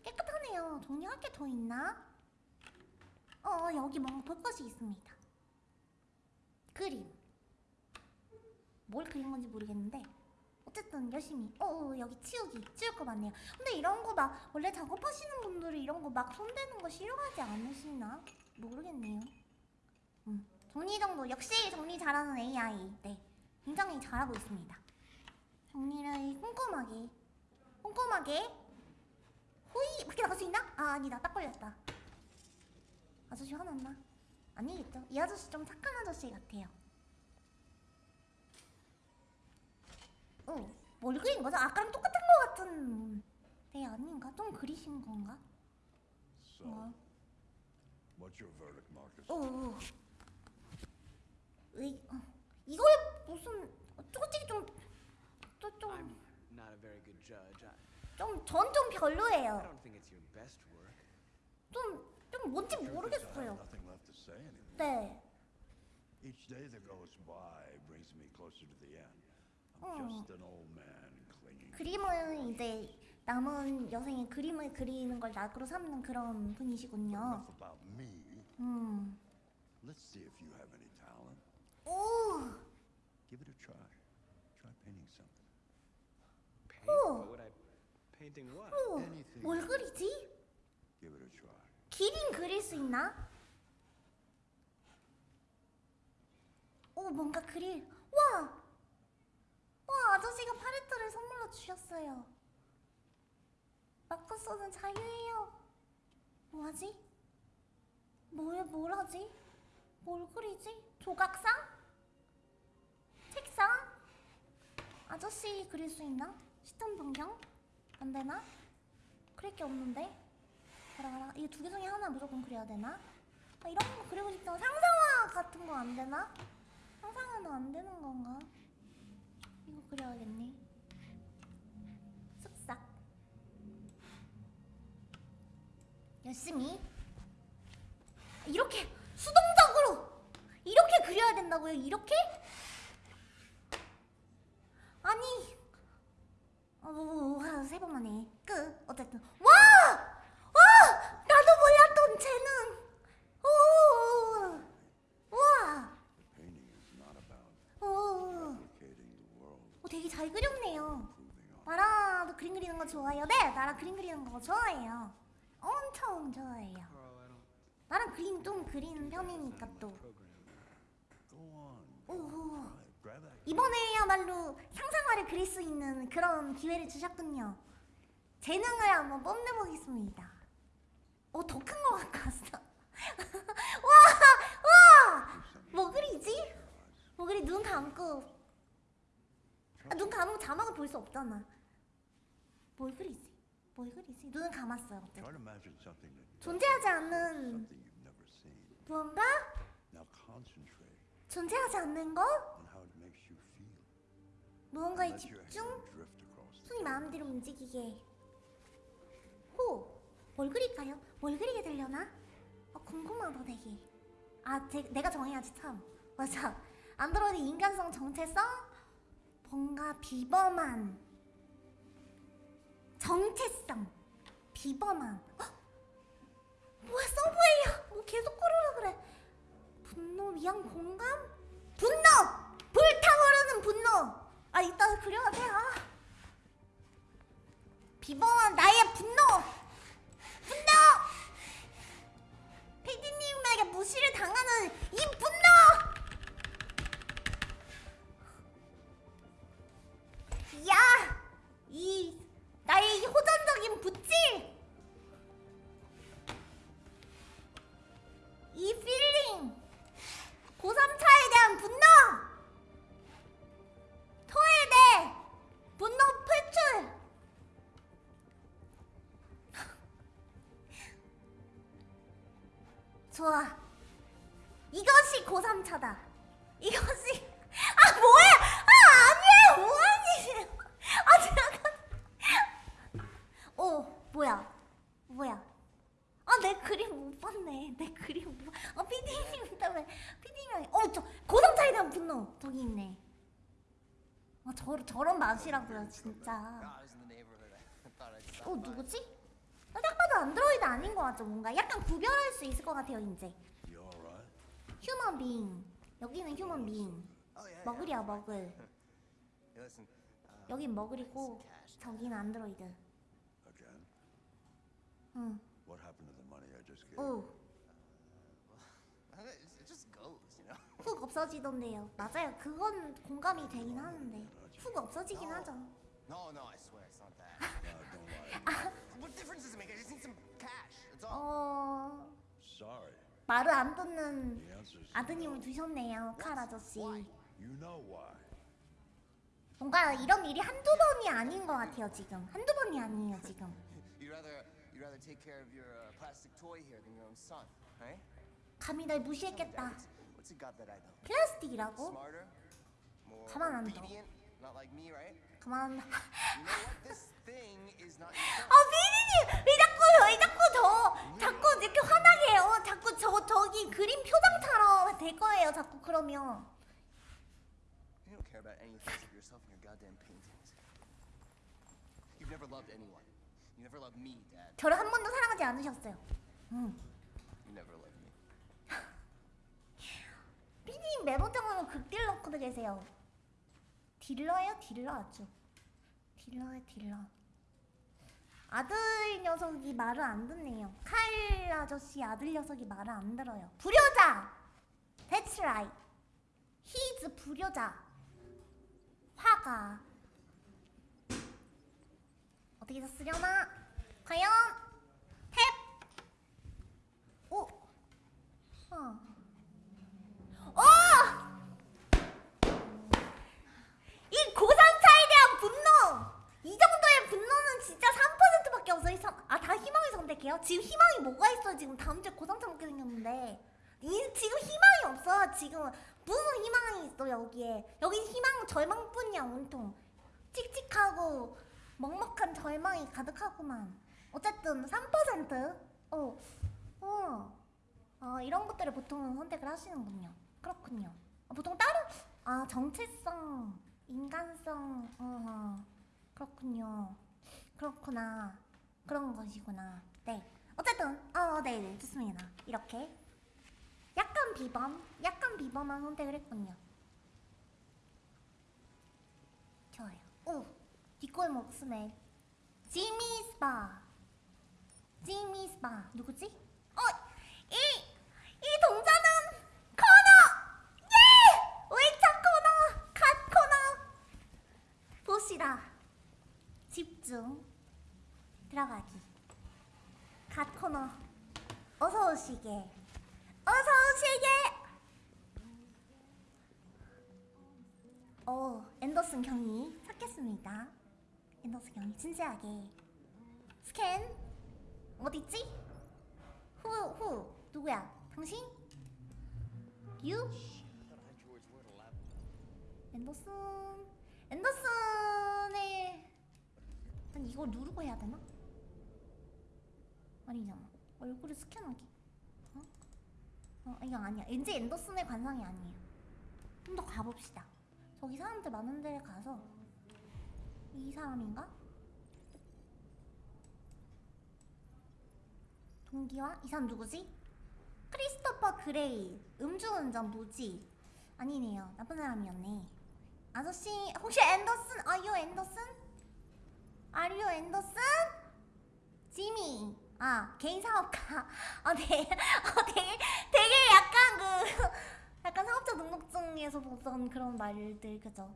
깨끗하네요 정리할 게 더 있나? 어 여기 뭔가 볼 것이 있습니다 그림 뭘 그린 건지 모르겠는데 어쨌든 열심히 어, 어 여기 치우기 치울 거 많네요 근데 이런 거 막 원래 작업하시는 분들이 이런 거 막 손대는 거 싫어하지 않으시나? 모르겠네요 음 정리 정도 역시 정리 잘하는 AI 네 굉장히 잘하고 있습니다. 정리를 꼼꼼하게, 꼼꼼하게. 호이 밖에 나갈 수 있나? 아 아니다, 딱 걸렸다. 아저씨 화났나? 아니겠죠? 이 아저씨 좀 착한 아저씨 같아요. 어, 뭘 그린 거죠? 아까랑 똑같은 거 같은. 네 아닌가? 좀 그리신 건가? 어. 오. 의, 어, 이걸 무슨 어, 솔직히 좀 좀 좀 좀전 좀, 전좀 I 별로예요. 좀, 좀 뭔지 모르겠어요. 네. Each day that goes by brings me closer to the end. I'm 어. just an old man clinging. 그림은 이제 남은 여생에 그림을 그리는 걸 낙으로 삼는 그런 분이시군요. 음. Let's see if you have any talent. 오. Give it a try. Try painting something. Paint? Oh. What would I... Painting what? 오. Anything. 뭘 그리지? Give it a try. 기린 그릴 수 있나? 오 뭔가 그릴 와! 와 아저씨가 팔레트를 선물로 주셨어요 마커서는 자유예요 뭐하지? 뭐에 뭘 하지? 뭘 그리지? 조각상? 책상? 아저씨 그릴 수 있나? 시점 변경? 안 되나? 그릴 게 없는데? 가라 가라 이거 두개 중에 하나 무조건 그려야 되나? 아, 이런 거 그리고 싶다 상상화 같은 거 안 되나? 상상화는 안 되는 건가? 그려야겠네 쓱싹 열심히 이렇게 수동적으로 이렇게 그려야 된다고요? 이렇게? 아니 어, 한세 번만 해. 끝. 어쨌든 와! 와! 나도 몰랐던 재능. 오! 와! 오! replicating the world, 어, 되게 잘 그렸네요. 나라도 그림 그리는 거 좋아해요. 네, 나라 그림 그리는 거 좋아해요. 엄청 좋아해요. 나랑 그림 좀 그리는 편이니까 또. Program. Go on. 오. Try. Grab that. 이번에야말로 상상화를 그릴 수 있는 그런 기회를 주셨군요. 재능을 한번 뽐내보겠습니다. 어, 더 큰 거 갖고 왔어. 와! 와! 뭐 그리지? 뭐 그리 눈 감고. 아, 눈 감으면 자막을 볼 수 없잖아. 뭘 그리지? 뭘 그리지? 눈은 감았어요. 어쨌든. 존재하지 않는. 무언가? 존재하지 않는 거? 무언가에 집중? 손이 마음대로 움직이게 호! 뭘 그릴까요? 뭘 그리게 되려나? 어, 궁금하다 되게 아 제, 내가 정해야지 참 맞아 안드로이드 인간성 정체성 뭔가 비범한 정체성 비범한. 헉! 뭐야 서브웨이야? 뭐 계속 고르라 그래. 분노 위한 공감? 분노! 불타오르는 분노! 아 이따 그려야 돼 아. 비범한 나의 분노! 분노! 피디님에게 무시를 당하는 이 분노 야! 이 나의 이 호전적인 붓질 이 필링 고3차에 대한 분노. 토해대 분노 표출. 좋아. 이것이 고3차다. 이것이 아 뭐야 아 아니에요 뭐하니 아 잠깐 오 뭐야 뭐야 아 내 그림 못 봤네 내 그림 못 봤... 어 피디님 때문에 피디님이 어 저 고3차에 대한 분노 저기 있네 아 저, 저런 맛이라고요 진짜 어. 누구지? 아, 딱 봐도 안드로이드 아닌 것 같죠 뭔가 약간 구별할 수 있을 것 같아요 이제? 휴먼 빙 여기는 휴먼 빙. 머글이야 머글 여긴 머글이고 저기는 안드로이드? 응 What happened to the money I just gave? 오, it just goes, you know. 훅 없어지던데요 맞아요 그건 공감이 되긴 하는데 훅 없어지긴 하죠 No, no, I swear it's not that. Uh, don't lie. what difference does it make? I just need some cash. That's all. 어... Sorry. 말을 안 듣는 The answer's 아드님을 두셨네요 칼 아저씨 You know why. 뭔가 이런 일이 한두 번이 아닌 것 같아요 지금 한두 번이 아니에요 지금 You'd rather rather take care of your uh, plastic toy here than your own son, right? 감히 날 무시했겠다 what's, it got that I don't? 플라스틱이라고? Smarter, more 가만 안 둬. not like me, right? 가만 You know what? This thing is not. 아 피디님 왜 자꾸 왜 자꾸 저 자꾸 이렇게 화나게 해요 자꾸 저 저기 그림 표정처럼 될 거예요 자꾸 그러면 You don't care about anything except yourself and your goddamn paintings. You've never loved anyone. 저를 한 번도 사랑하지 않으셨어요. 음. 피디님 메모장으로 극딜 넣고 계세요. 딜러예요, 딜러 아주. 딜러예, 딜러. 아들 녀석이 말을 안 듣네요. 칼 아저씨 아들 녀석이 말을 안 들어요. 불효자. That's right. He's 불효자. 화가. 어떻게 썼으려나? 과연 탭. 오. 어. 어! 이 고산차에 대한 분노! 이 정도의 분노는 진짜 3%밖에 없어. 이 삼- 아, 다 희망을 선택해요? 지금 희망이 뭐가 있어? 지금 다음 주에 고산차 먹게 생겼는데. 이, 지금 희망이 없어. 지금 무슨 희망이 있어, 여기에. 여기 희망, 절망뿐이야, 온통. 칙칙하고 먹먹한 절망이 가득하구만. 어쨌든 3%? 어, 어. 아 이런 것들을 보통 선택을 하시는군요. 그렇군요. 아, 보통 다른 아 정체성, 인간성, 어 그렇군요. 그렇구나. 그런 것이구나. 네. 어쨌든 어, 네, 네 좋습니다. 이렇게 약간 비범, 약간 비범한 선택을 했군요. 좋아요. 오, 뒷골 목숨에 지미스 바. 지미스 바 누구지? 어, 이, 이 동자는 코너! 예! 웨이차 코너! 갓 코너! 보시라. 집중. 들어가기. 갓 코너. 어서 오시게. 어서 오시게! 어, 앤더슨 경이 찾겠습니다. 앤더슨 경이 진지하게. 스캔. 어딨지? 후, 후. 누구야? 당신? 유? 앤더슨. 앤더슨의. 아니, 이걸 누르고 해야 되나? 아니잖아. 얼굴을 스캔하기. 어? 어, 이거 아니야. 왠지 앤더슨의 관상이 아니에요. 좀 더 가봅시다. 저기 사람들 많은 데를 가서 이 사람인가? 동기와? 이 사람 누구지? 크리스토퍼 그레이. 음주운전 무지? 아니네요. 나쁜 사람이었네. 아저씨 혹시 앤더슨? Are you 앤더슨? Are you 앤더슨? 지미. 아 개인 사업가. 아네. 어, 되게 되게 약간 그 약간 사업자 등록증에서 보던 그런 말들 그죠?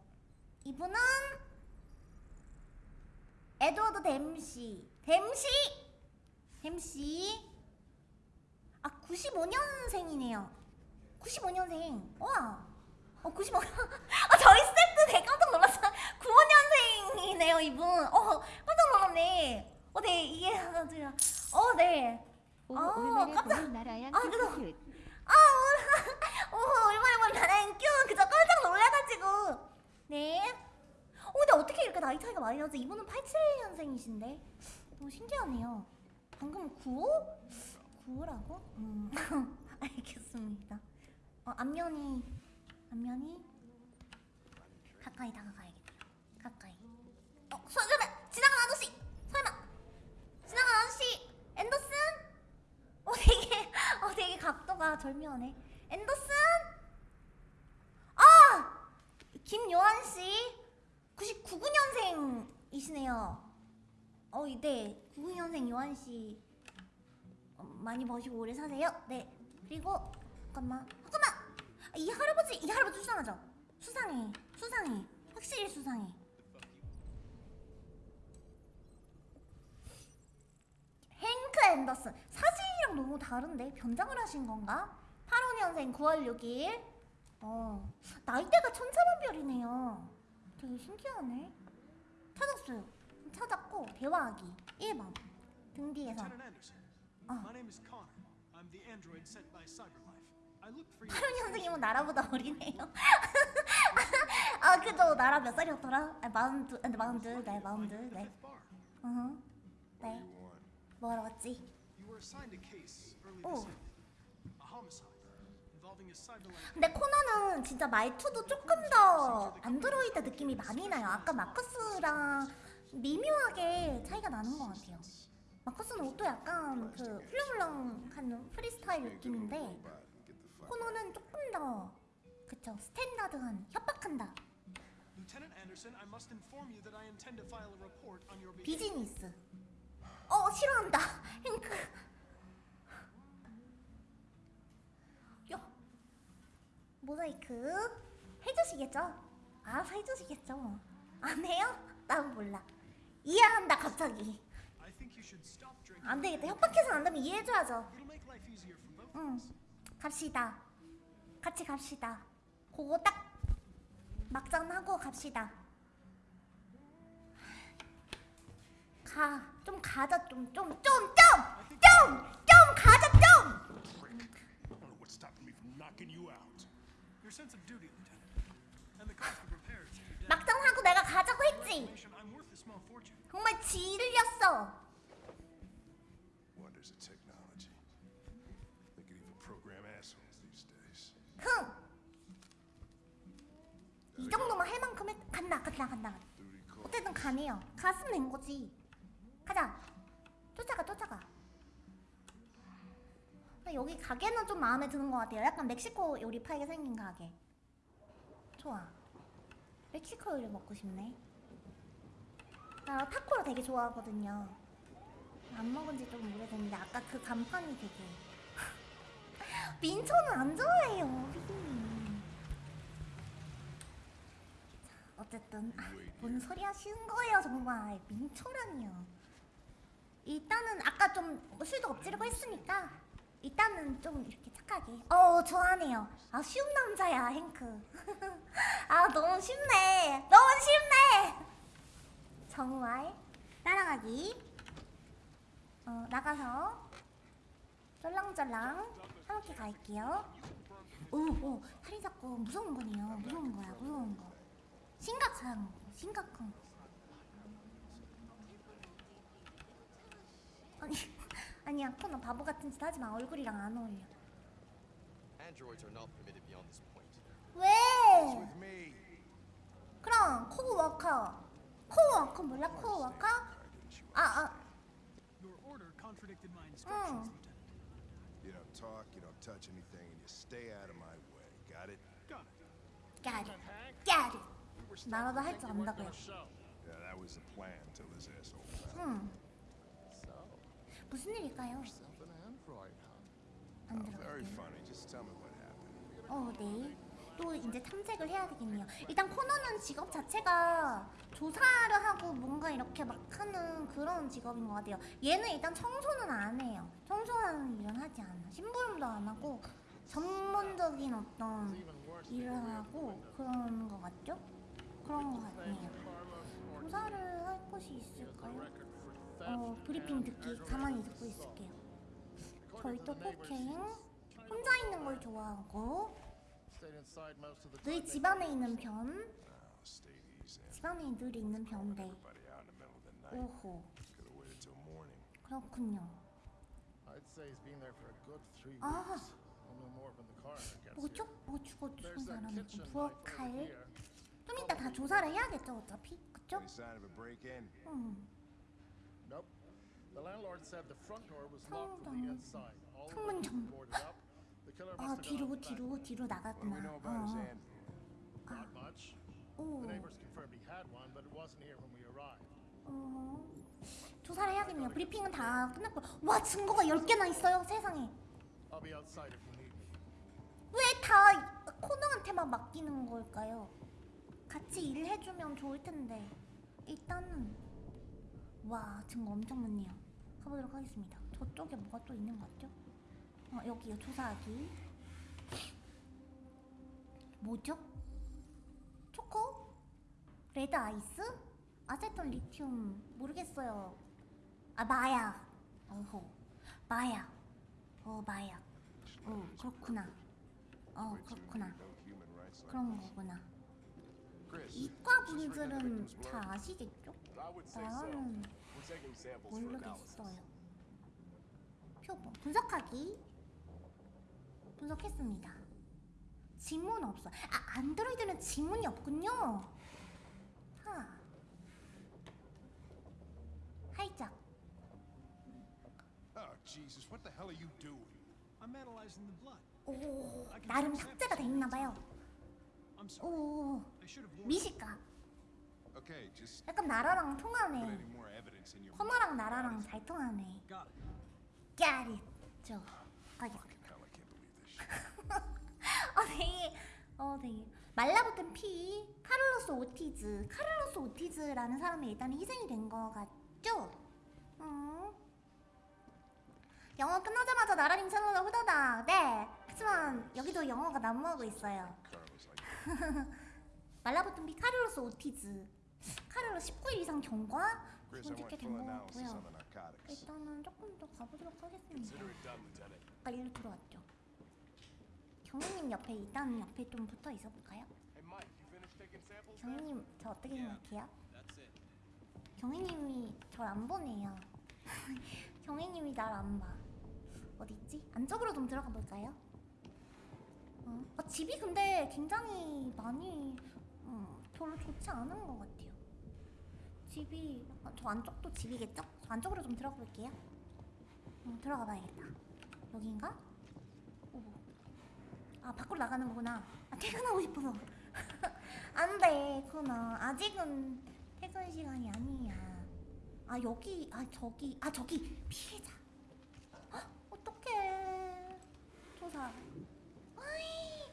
이분은 에드워드 댐시 댐시 댐시 아 95년생이네요. 95년생. 와. 어, 95년. 아 저희 스태프들 되게 깜짝 놀랐어. 95년생이네요 이분. 어 깜짝 놀랐네. 어네 이게 어네. 오, 아, 얼마나 깜짝- 보는 나라양 아, 큐큐. 아 오, 오 얼마나 보면 나랑큐. 그저 깜짝 놀라가지고. 네 어, 근데 어떻게 이렇게 나이 차이가 많이 나지? 이분은 87년생이신데? 너무 신기하네요. 방금 95? 95라고? 음 알겠습니다. 어 앞면이 앞면이? 가까이 다가가야겠네요 가까이. 어 설마 지나간 아저씨! 설마! 지나간 아저씨! 앤더슨? 어 되게 어 되게 각도가 절묘하네. 앤더슨? 아! 김요한 씨 99년생이시네요. 어, 네. 99년생 요한 씨 어, 많이 버시고 오래 사세요. 네. 그리고 잠깐만 잠깐만! 아, 이 할아버지 이 할아버지 수상하죠? 수상해. 수상해. 확실히 수상해. 행크 앤더슨. 사진이랑 너무 다른데? 변장을 하신 건가? 85년생 9월 6일. 어 나이대가 천차만별이네요 되게 신기하네 찾았어요 찾았고 대화하기 1번 등 뒤에서. Oh. For you. 85년생이면 나라보다 어리네요 아 그죠 나라 몇 살이었더라? 아, 마흔두 아, 네, 마흔두 네 마흔두 네. 어허 네 뭐하러 왔지? You 근데 코너는 진짜 말투도 조금 더 안드로이드 느낌이 많이 나요. 아까 마커스랑 미묘하게 차이가 나는 것 같아요. 마커스는 옷도 약간 그 훌렁훌렁한 프리스타일 느낌인데 코너는 조금 더 그쵸 스탠다드한 협박한다. 비즈니스. 어 싫어한다 핑크. 모자이크 해주시겠죠? 아 해주시겠죠? 안 해요? 난 몰라. 이해한다 갑자기. 안 되겠다. 협박해서 안 되면 이해해줘야죠. 응. 갑시다. 같이 갑시다. 그거 딱 막장하고 갑시다. 가. 좀 가자 좀. 좀. 좀. 좀. 좀. 좀 가자 좀. 막장하고 내가 가자고 했지. I'm worth a small fortune. 정말 질렸어. Wonders of technology. They could even program assholes these days. 흥. 이 정도만 할 만큼 했... 간다 간다 간다. 어쨌든 가네요. 갔으면 된 거지. 가자. 쫓아가 쫓아가. 나 여기 가게는 좀 마음에 드는 것 같아요. 약간 멕시코 요리 팔게 생긴 가게. 좋아. 멕시코 요리 먹고 싶네. 나 타코를 되게 좋아하거든요. 안 먹은 지 좀 오래됐는데 아까 그 간판이 되게 민초는 안 좋아해요. 자, 어쨌든 아, 뭔 소리 하시는 거예요, 정말 민초라니요. 일단은 아까 좀 술도 엎지르고 했으니까 일단은 좀 이렇게 착하게. 어, 좋아하네요. 아 쉬운 남자야, 행크. 아 너무 쉽네, 너무 쉽네. 정말 따라가기. 어 나가서 쫄랑쫄랑 함께 갈게요. 오, 오, 살이 잡고 무서운 거네요. 무서운 거야, 무서운 거. 심각한 거, 심각한 거. 아니, 아니야, 코너 바보 같은 짓 하지 마. 얼굴이랑 안 어울려. Androids are not permitted beyond this point. 왜? With me. 그럼 코워커, 코워커 몰라? 코워커? 아, 아, Your order contradicted my 응. instructions, Lieutenant. You don't talk, you don't touch anything, and you stay out of my way. Got it? Got it. got it, got it. 나라도 할 줄 안다고요. Yeah, that was the plan till this asshole. 응. 무슨 일일까요? 안 들어갈게요. 어, 네. 또 이제 탐색을 해야 되겠네요. 일단 코너는 직업 자체가 조사를 하고 뭔가 이렇게 막 하는 그런 직업인 것 같아요. 얘는 일단 청소는 안 해요. 청소하는 일은 하지 않아. 심부름도 안 하고 전문적인 어떤 일을 하고 그런 것 같죠? 그런 것 같네요. 조사를 할 곳이 있을까요? 어, 브리핑 듣기 가만히 듣고 있을게요. 저희 또 폭행 혼자 있는 걸 좋아하고 늘 집안에 있는 편 Oh. 집안에 늘 있는 night. 오호. 그렇군요 아 뭐죠? 뭐 죽어 죽은 사람이고 부엌칼. 좀 이따 다 조사를 해야겠죠 어차피 그쵸? 음. The landlord said the front door was locked from the inside. All the windows 정- boarded up. The killer 아 must have gone 뒤로 back 뒤로. 뒤로 What do 나갔구나 we know about his 어. Android? Not much. 오 The neighbors confirmed he had one, but it wasn't here when we arrived. 어. 조사를 해야겠네요 브리핑은 다 끝났고 와 증거가 10개나 있어요 세상에 I'll be outside if you need me. 왜 다 코너한테만 맡기는 걸까요? 같이 일을 해주면 좋을 텐데 일단은 와 증거 엄청 많네요 가보도록 하겠습니다 저쪽에 뭐가 또 있는 것 같죠? 어 여기요 조사하기 뭐죠? 초코? 레드 아이스? 아세톤 리튬 모르겠어요 아 마약 어호 마약 어 마약 어 그렇구나 어 그렇구나 그런 거구나. 이과 분들은 다 아시겠죠? 나는 모르겠어요. 표본 분석하기 분석했습니다. 지문 없어. 아 안드로이드는 지문이 없군요. 하. 하이짝. Oh Jesus, what the hell are you doing? I'm analyzing the blood. 오, 나름 삭제가 돼 있나 봐요. 오, 미식가. 약간 나라랑 통하네. 코너랑 나라랑 잘 통하네. Got it. Got it. 저 가게. Hell, I can't believe this shit. 어 되게 어 되게 말라붙은 피 카를로스 오티즈 카를로스 오티즈라는 사람이 일단 희생이 된 거 같죠? 음. 영어 끝나자마자 나라님 채널을 후다닥 네 하지만 여기도 영어가 난무하고 있어요 말라붙은 피 카를로스 오티즈 카를로스 19일 이상 경과 Full 된 on 같고요. 일단은 조금 더 가보도록 하겠습니다. 아까 일로 들어왔죠 경위님 옆에 일단 옆에 좀 붙어 있어 볼까요? 경위님 저 어떻게 생각해요? 경희님이 절 안 보네요. 경희님이 날 안 봐. 어디 있지? 안쪽으로 좀 들어가 볼까요? 어? 아, 집이 근데 굉장히 많이 음, 별로 좋지 않은 것 같아요. 집이 아, 저 안쪽도 집이겠죠? 저 안쪽으로 좀 들어가 볼게요. 음, 들어가 봐야겠다. 여기인가? 오. 아 밖으로 나가는 거구나. 아 퇴근하고 싶어서. 안 돼, 그나 아직은 퇴근 시간이 아니야. 아 여기, 아 저기, 아 저기 피해자. 헉, 어떡해. 조사. 아이.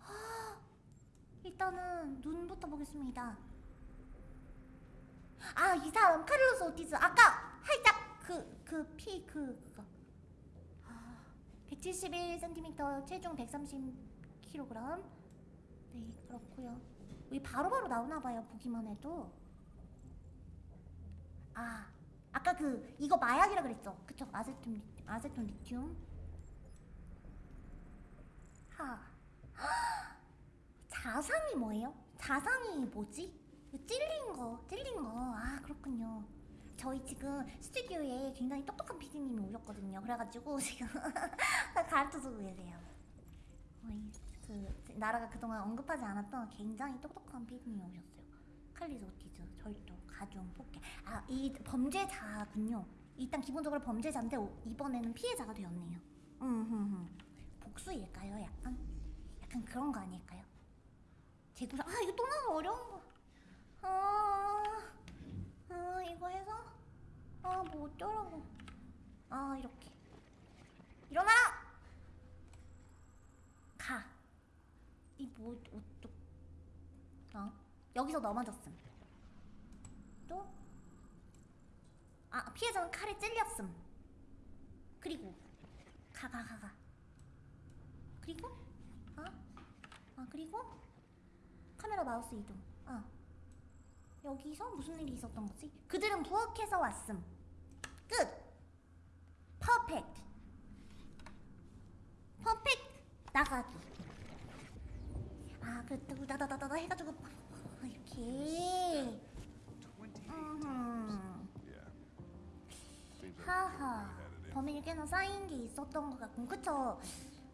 아, 일단은 눈부터 보겠습니다. 아 이 사람 카를로스 오티즈. 아까 살짝 그 그 피 그 그거. 171cm 체중 130kg 네 그렇고요. 여기 바로바로 나오나봐요 보기만 해도. 아 아까 그 이거 마약이라 그랬죠? 그쵸? 아세톤 리- 아세톤 리튬? 하 자상이 뭐예요? 자상이 뭐지? 그 찔린 거 찔린 거 아 그렇군요 저희 지금 스튜디오에 굉장히 똑똑한 PD님이 오셨거든요. 그래가지고 지금 가르쳐주고 계세요. 그 나라가 그동안 언급하지 않았던 굉장히 똑똑한 PD님이 오셨어요. 칼리스 오티즈, 절도, 가중, 폭행. 아, 이 범죄자군요. 일단 기본적으로 범죄자인데 오- 이번에는 피해자가 되었네요. 음, 복수일까요? 약간, 약간 그런 거 아닐까요? 재구성. 아, 이거 또 너무 어려운 거. 아. 아 이거 해서? 아 뭐 어쩌라고. 아 이렇게. 일어나라 가 이뭐 어쩌 어 여기서 넘어졌음. 또? 아 피해자는 칼에 찔렸음. 그리고 가 가 가 가. 그리고? 아, 아 그리고 카메라 마우스 이동 아 여기서 무슨 일이 있었던 거지? 그들은 부엌에서 왔음. 끝. 퍼펙트. 퍼펙트. 나가기. 아, 그랬다고 나다다다다 해가지고 이렇게. 음. 하하. 범인이 꽤나 쌓인 게 있었던 것 같고, 그쵸?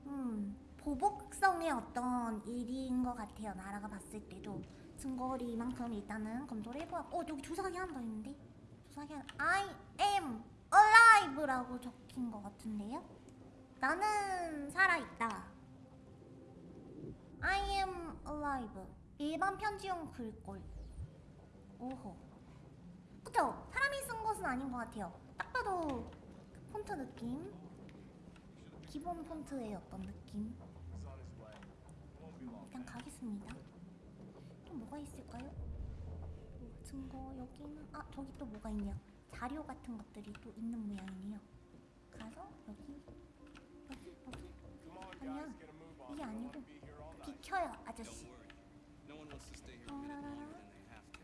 음, 보복성의 어떤 일인 것 같아요. 나라가 봤을 때도 증거를 이만큼 일단은 검토를 해보았고, 어 여기 조사하기 하나 더 있는데, 조사하기 하나. I am alive라고 적힌 것 같은데요? 나는 살아있다. I am alive. 일반 편지용 글꼴. 오호. 그쵸? 사람이 쓴 것은 아닌 것 같아요. 딱 봐도 그 폰트 느낌. 기본 폰트의 어떤 느낌. 일단 가겠습니다. 또 뭐가 있을까요? 뭐 증거 여기는 아 저기 또 뭐가 있네요. 자료 같은 것들이 또 있는 모양이네요. 가서 여기 여기 여기 아니야 이게 아니고 비켜요 아저씨. No one wants to stay here a 어, minute 라라라. longer than they have to.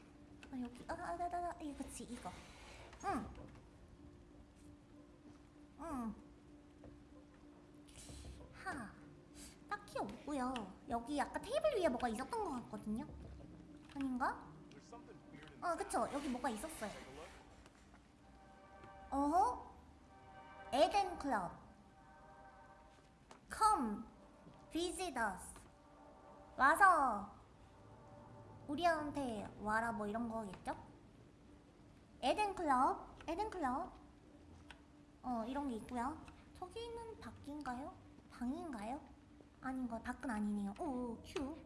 아 여기 아나나나 이거 그치 이거 응 응. 하 딱히 없고요 여기 아까 테이블 위에 뭐가 있었던 것 같거든요 아닌가? 어 그쵸 여기 뭐가 있었어요 어허 에덴 클럽 Come visit us 와서 우리한테 와라 뭐 이런 거겠죠? 에덴 클럽, 에덴 클럽. 어 이런 게 있고요. 저기는 밖인가요? 방인가요? 아닌가? 밖은 아니네요. 오, 휴.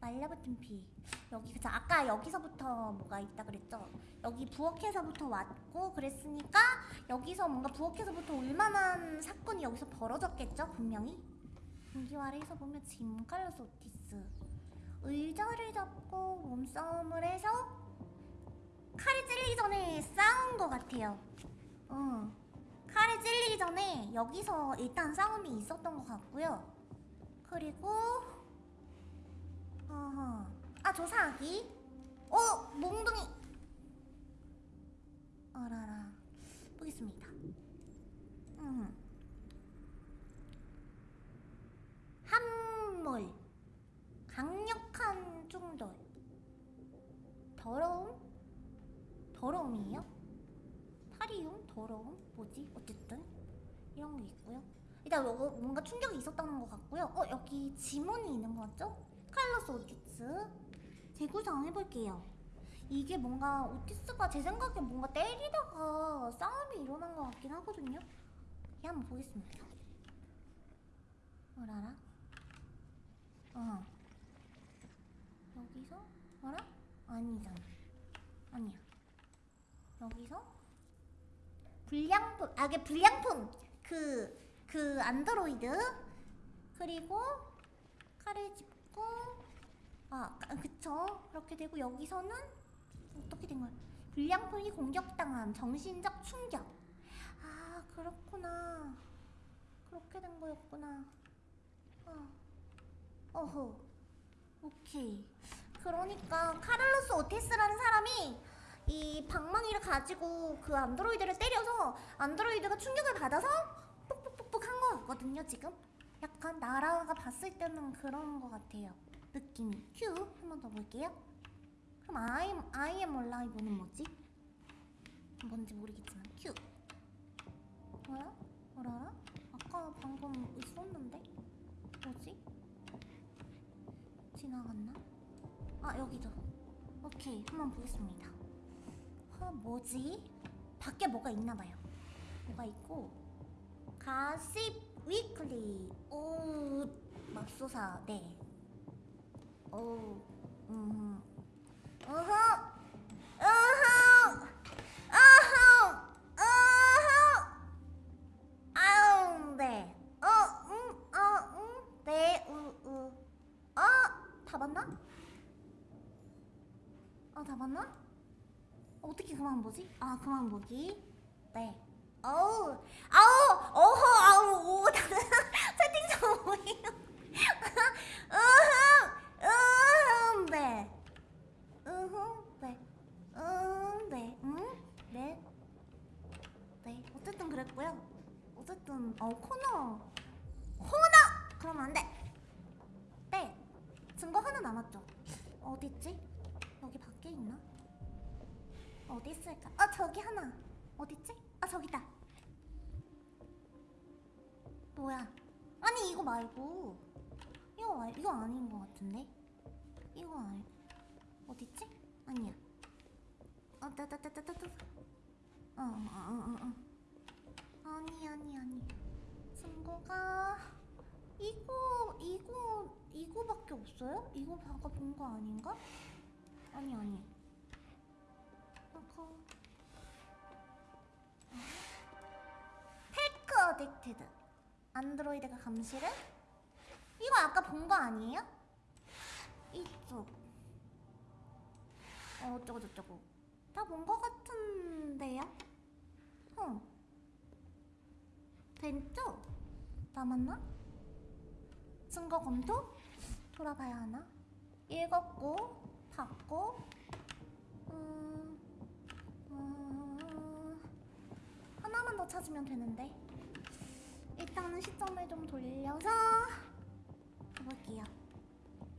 말려붙은 피. 여기 그죠? 아까 여기서부터 뭐가 있다 그랬죠? 여기 부엌에서부터 왔고 그랬으니까 여기서 뭔가 부엌에서부터 올만한 사건이 여기서 벌어졌겠죠? 분명히. 공기와래에서 보면 짐 칼로스 오티스 의자를 잡고 몸싸움을 해서 칼이 찔리기 전에 싸운 것 같아요. 어. 칼이 찔리기 전에 여기서 일단 싸움이 있었던 것 같고요. 그리고. 아 조사하기. 어 몽둥이. 어라라. 보겠습니다. 음. 함몰. 강력한 중돌. 더러움? 더러움이에요? 파리움? 더러움? 뭐지? 어쨌든 이런 게 있고요. 일단 요거 뭔가 충격이 있었다는 것 같고요. 어 여기 지문이 있는 거 같죠? 칼로스 오티스 재구성 해볼게요. 이게 뭔가 오티스가 제 생각에 뭔가 때리다가 싸움이 일어난 것 같긴 하거든요. 이 한번 보겠습니다. 뭐라라? 어. 여기서 뭐라? 아니잖아. 아니야. 여기서 불량품 아 이게 불량품. 그그 안드로이드. 그리고 칼을 짚고 아 아, 그쵸. 그렇게 되고 여기서는 어떻게 된 거야? 불량품이 공격당함 정신적 충격. 아 그렇구나. 그렇게 된 거였구나. 어. 어허. 오케이. 그러니까 카를로스 오테스라는 사람이 이 방망이를 가지고 그 안드로이드를 때려서 안드로이드가 충격을 받아서 뽁뽁뽁뽁 한거 같거든요 지금 약간 나라가 봤을 때는 그런 거 같아요 느낌이 큐 한 번 더 볼게요 그럼 I am, I am alive는 뭐지? 뭔지 모르겠지만 큐 뭐야? 뭐라? 아까 방금 있었는데? 뭐지? 지나갔나? 아 여기죠 오케이 한번 보겠습니다 어 뭐지? 밖에 뭐가 있나봐요. 뭐가 있고 가십 위클리. 오 맙소사. 네. 오, 음, 어허, 어허, 어허, 어허, 아우, 네, 어, 음, 어, 음, 네, 우, 우, 어, 다 봤나? 어, 다 봤나? 어떻게 그만 보지? 아, 그만 보기. 네. 어우, 아우, 어허, 아우, 오, 채팅창 뭐예요? 으흠, 으흠, 네. 으흠, 네. 음, 네. 음, 네. 네. 어쨌든 그랬고요. 어쨌든, 어, 코너. 코너! 그러면 안 돼. 네. 증거 하나 남았죠? 어딨지? 여기 밖에 있나? 어디 있을까? 아 저기 하나 어딨지? 아 저기다 뭐야 아니 이거 말고 이거 말 이거 아닌 것 같은데 이거 아니 어딨지? 아니야 어 따따따따따 어어어어 어, 아니 아니 아니 증거가 이거 이거 이거밖에 없어요? 이거 방금 본거 아닌가? 아니 아니 Tech addicted 안드로이드가 감시를? 이거 아까 본 거 아니에요? 이쪽 어, 어쩌고 저쩌고 다 본 거 같은데요? 어 됐죠? 남았나? 증거 검토? 돌아봐야 하나? 읽었고 봤고 음, 음, 하나만 더 찾으면 되는데. 일단은 시점을 좀 돌려서 가볼게요.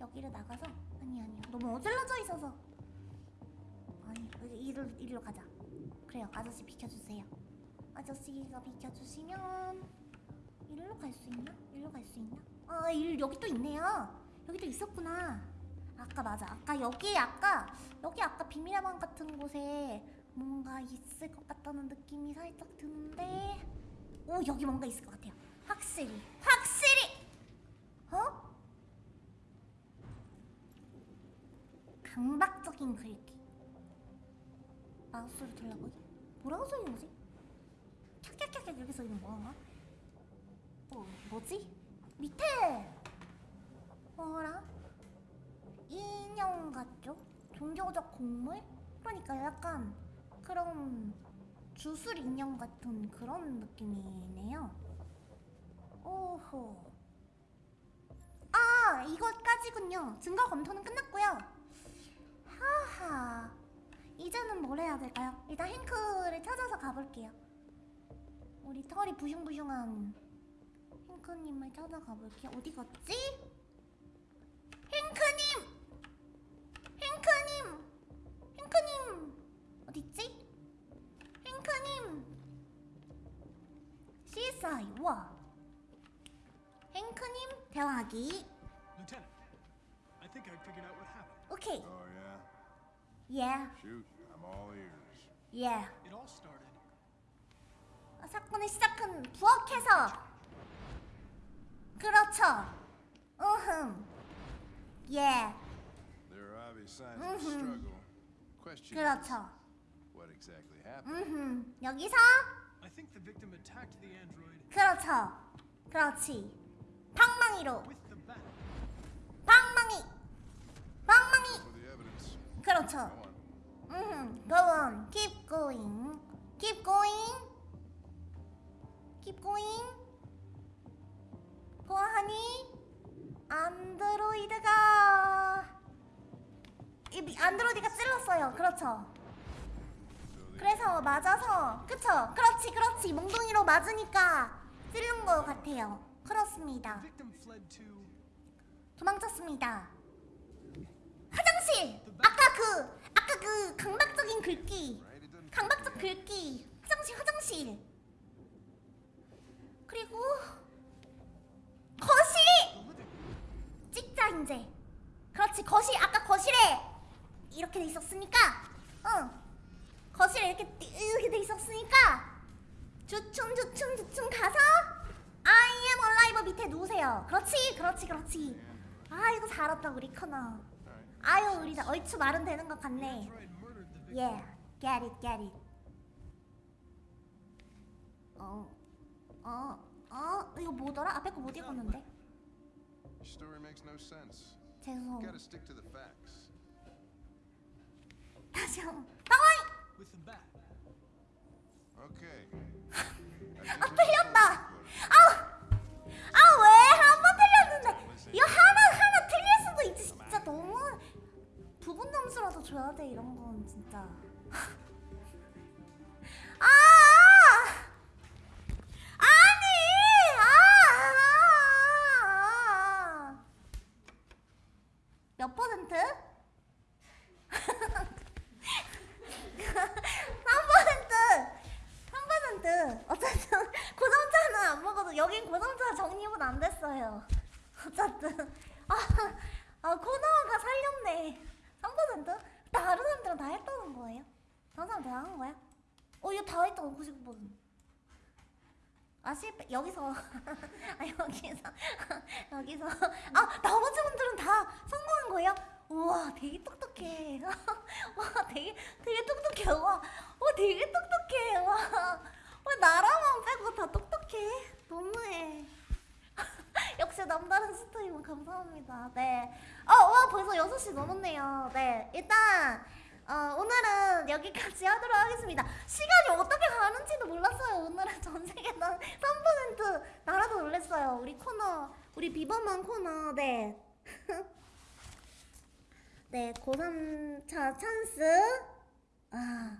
여기를 나가서. 아니 아니요. 너무 어질러져 있어서. 아니 이리로, 이리로 가자. 그래요. 아저씨 비켜주세요. 아저씨가 비켜주시면 이리로 갈 수 있나? 이리로 갈 수 있나? 아 일, 여기 또 있네요. 여기 또 있었구나. 아까 맞아. 아까 여기 아까 여기 아까 비밀의 방 같은 곳에 뭔가 있을 것 같다는 느낌이 살짝 드는데 오 여기 뭔가 있을 것 같아요. 확실히 확실히 어? 강박적인 글귀 마우스를 들라고 뭐라고 써있는 거지? 캬캬캬캬 이렇게 써있는 뭐야? 어 뭐지? 밑에 뭐라? 인형 같죠? 종교적 곡물? 그러니까 약간 그런 주술 인형 같은 그런 느낌이네요. 오호. 아, 이것까지군요. 증거 검토는 끝났고요. 하하. 이제는 뭘 해야 될까요? 일단 행크를 찾아서 가볼게요. 우리 털이 부숑부숑한 행크님을 찾아가 볼게요. 어디 갔지? 와! 행크님, 대화하기. Lieutenant, I think I figured out what happened. 오케이. Oh, yeah? Yeah, Shoot, I'm all ears. yeah. It all started. 사건의 시작은 부엌에서. 그렇죠. 으흠. Yeah, There are obvious signs of struggle. Question 그렇죠. what exactly happened? 음, 여기서 I think the victim attacked the android 그렇죠. 그렇지. 방망이로. 방망이. 방망이. 그렇죠. 음, go on. Keep going. Keep going. Keep going. 보아하니 안드로이드가 이 미- 안드로이드가 찔렀어요. 그렇죠. 그래서 맞아서 그쵸? 그렇지 그렇지 몽둥이로 맞으니까 찔른 것 같아요. 그렇습니다. 도망쳤습니다. 화장실. 아까 그 아까 그 강박적인 글귀. 강박적 글귀. 화장실 화장실. 그리고 거실. 찍자 이제. 그렇지 거실 아까 거실에 이렇게 돼 있었으니까. 응. 거실에 이렇게 띠- 이렇게 돼 있었으니까 주춤 주춤 주춤 가서 I am alive 밑에 누우세요. 그렇지 그렇지 그렇지. 아 이거 잘했다 우리 커너. 아유 우리 다 얼추 말은 되는 것 같네. Yeah, get it, get it. 어, 어, 어, 이거 뭐더라? 앞에 거 못 읽었는데. 죄송. 다시 한 번. 당황! with the bat. Okay. 아 틀렸다. 아우, 아 왜 한 번 틀렸는데 이거 하나 하나 틀릴 수도 있지. 진짜 너무 부분 점수라도 줘야 돼 이런 건 진짜. 아, 아니, 아, 아, 아. 몇 퍼센트? 3%! 3%! 어쨌든 고점차는 안 먹어도 여긴 고점차 정립은 안 됐어요. 어쨌든 아, 아 코너가 살렸네. 3%? 다른 사람들은 다 했다는 거예요? 다른 사람 다 한 거야? 어 이거 다 했다 99%. 아 실패 여기서 아 여기서 여기서 아 나머지 분들은 다 성공한 거예요? 우와 되게 똑똑해 와 되게 되게 똑똑해 와, 와 되게 똑똑해 와, 와 나라만 빼고 다 똑똑해 너무해 역시 남다른 스토리만 감사합니다 네 어 와 벌써 6시 넘었네요 네 일단 어, 오늘은 여기까지 하도록 하겠습니다. 시간이 어떻게 가는지도 몰랐어요. 오늘은 전 세계단 3% 나라도 놀랬어요. 우리 코너, 우리 비범한 코너, 네. 네, 고3차 찬스. 아,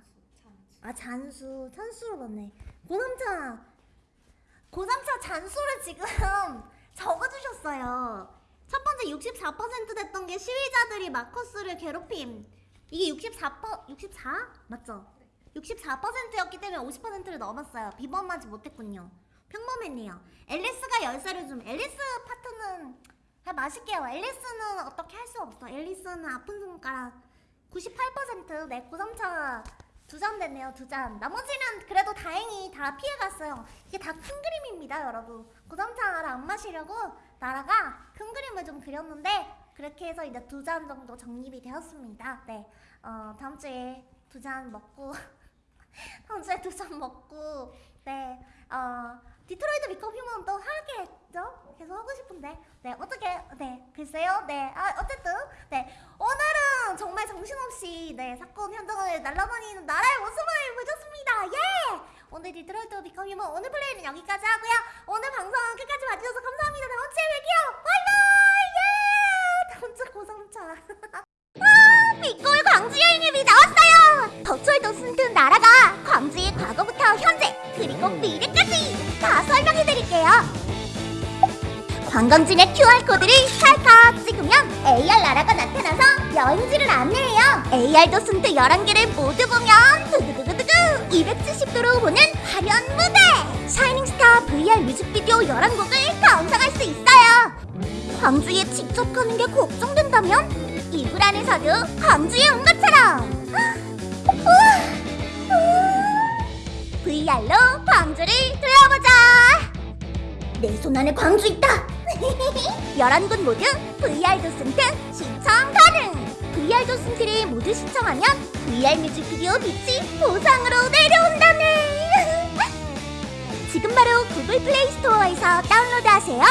아, 잔수. 찬수로 봤네. 고3차, 고3차 잔수를 지금 적어주셨어요. 첫 번째 64% 됐던 게 시위자들이 마커스를 괴롭힘. 이게 64%, 64? 맞죠? 64%였기 때문에 50%를 넘었어요. 비범하지 못했군요. 평범했네요. 앨리스가 열쇠를 좀, 앨리스 파트는 그냥 마실게요. 앨리스는 어떻게 할 수 없어. 앨리스는 아픈 손가락 98% 네, 고삼차 두 잔 됐네요. 두 잔. 나머지는 그래도 다행히 다 피해갔어요. 이게 다 큰 그림입니다, 여러분. 고삼차를 안 마시려고 나라가 큰 그림을 좀 그렸는데 그렇게 해서 이제 두 잔 정도 정립이 되었습니다. 네, 어, 다음 주에 두 잔 먹고 다음 주에 두 잔 먹고 네, 어, 디트로이트 비컴 휴먼 또 하겠죠? 계속 하고 싶은데 네, 어떻게 네, 글쎄요, 네, 아, 어쨌든 네, 오늘은 정말 정신없이 네, 사건 현장을 날아다니는 나라의 모습을 보여줬습니다. 예! 오늘 디트로이트 비컴 휴먼 오늘 플레이는 여기까지 하고요. 오늘 방송 끝까지 봐주셔서 감사합니다. 다음 주에 뵐게요. 바이바이! 예! 다음 주 고성차. 아, 비골 광주 여행앱이 나왔어요. virtual 도슨트 나라가 광주의 과거부터 현재 그리고 미래까지 다 설명해드릴게요. 관광지의 QR코드를 찰칵 찍으면 AR 나라가 나타나서 여행지를 안내해요. AR 도슨트 11개를 모두 보면 두두두두두두 270도로 보는 화려한 무대! 샤이닝스타 VR 뮤직비디오 11곡을 감상할 수 있어요. 광주에 직접 가는 게 걱정된다면 이불 안에서도 광주에 온 것처럼. VR로 광주를 둘러보자. 내 손 안에 광주 있다. 11곳 모두 VR 도슨트 시청 가능. VR 도슨트를 모두 시청하면 VR 뮤직비디오 빛이 보상으로 내려온다네. 지금 바로 구글 플레이 스토어에서 다운로드하세요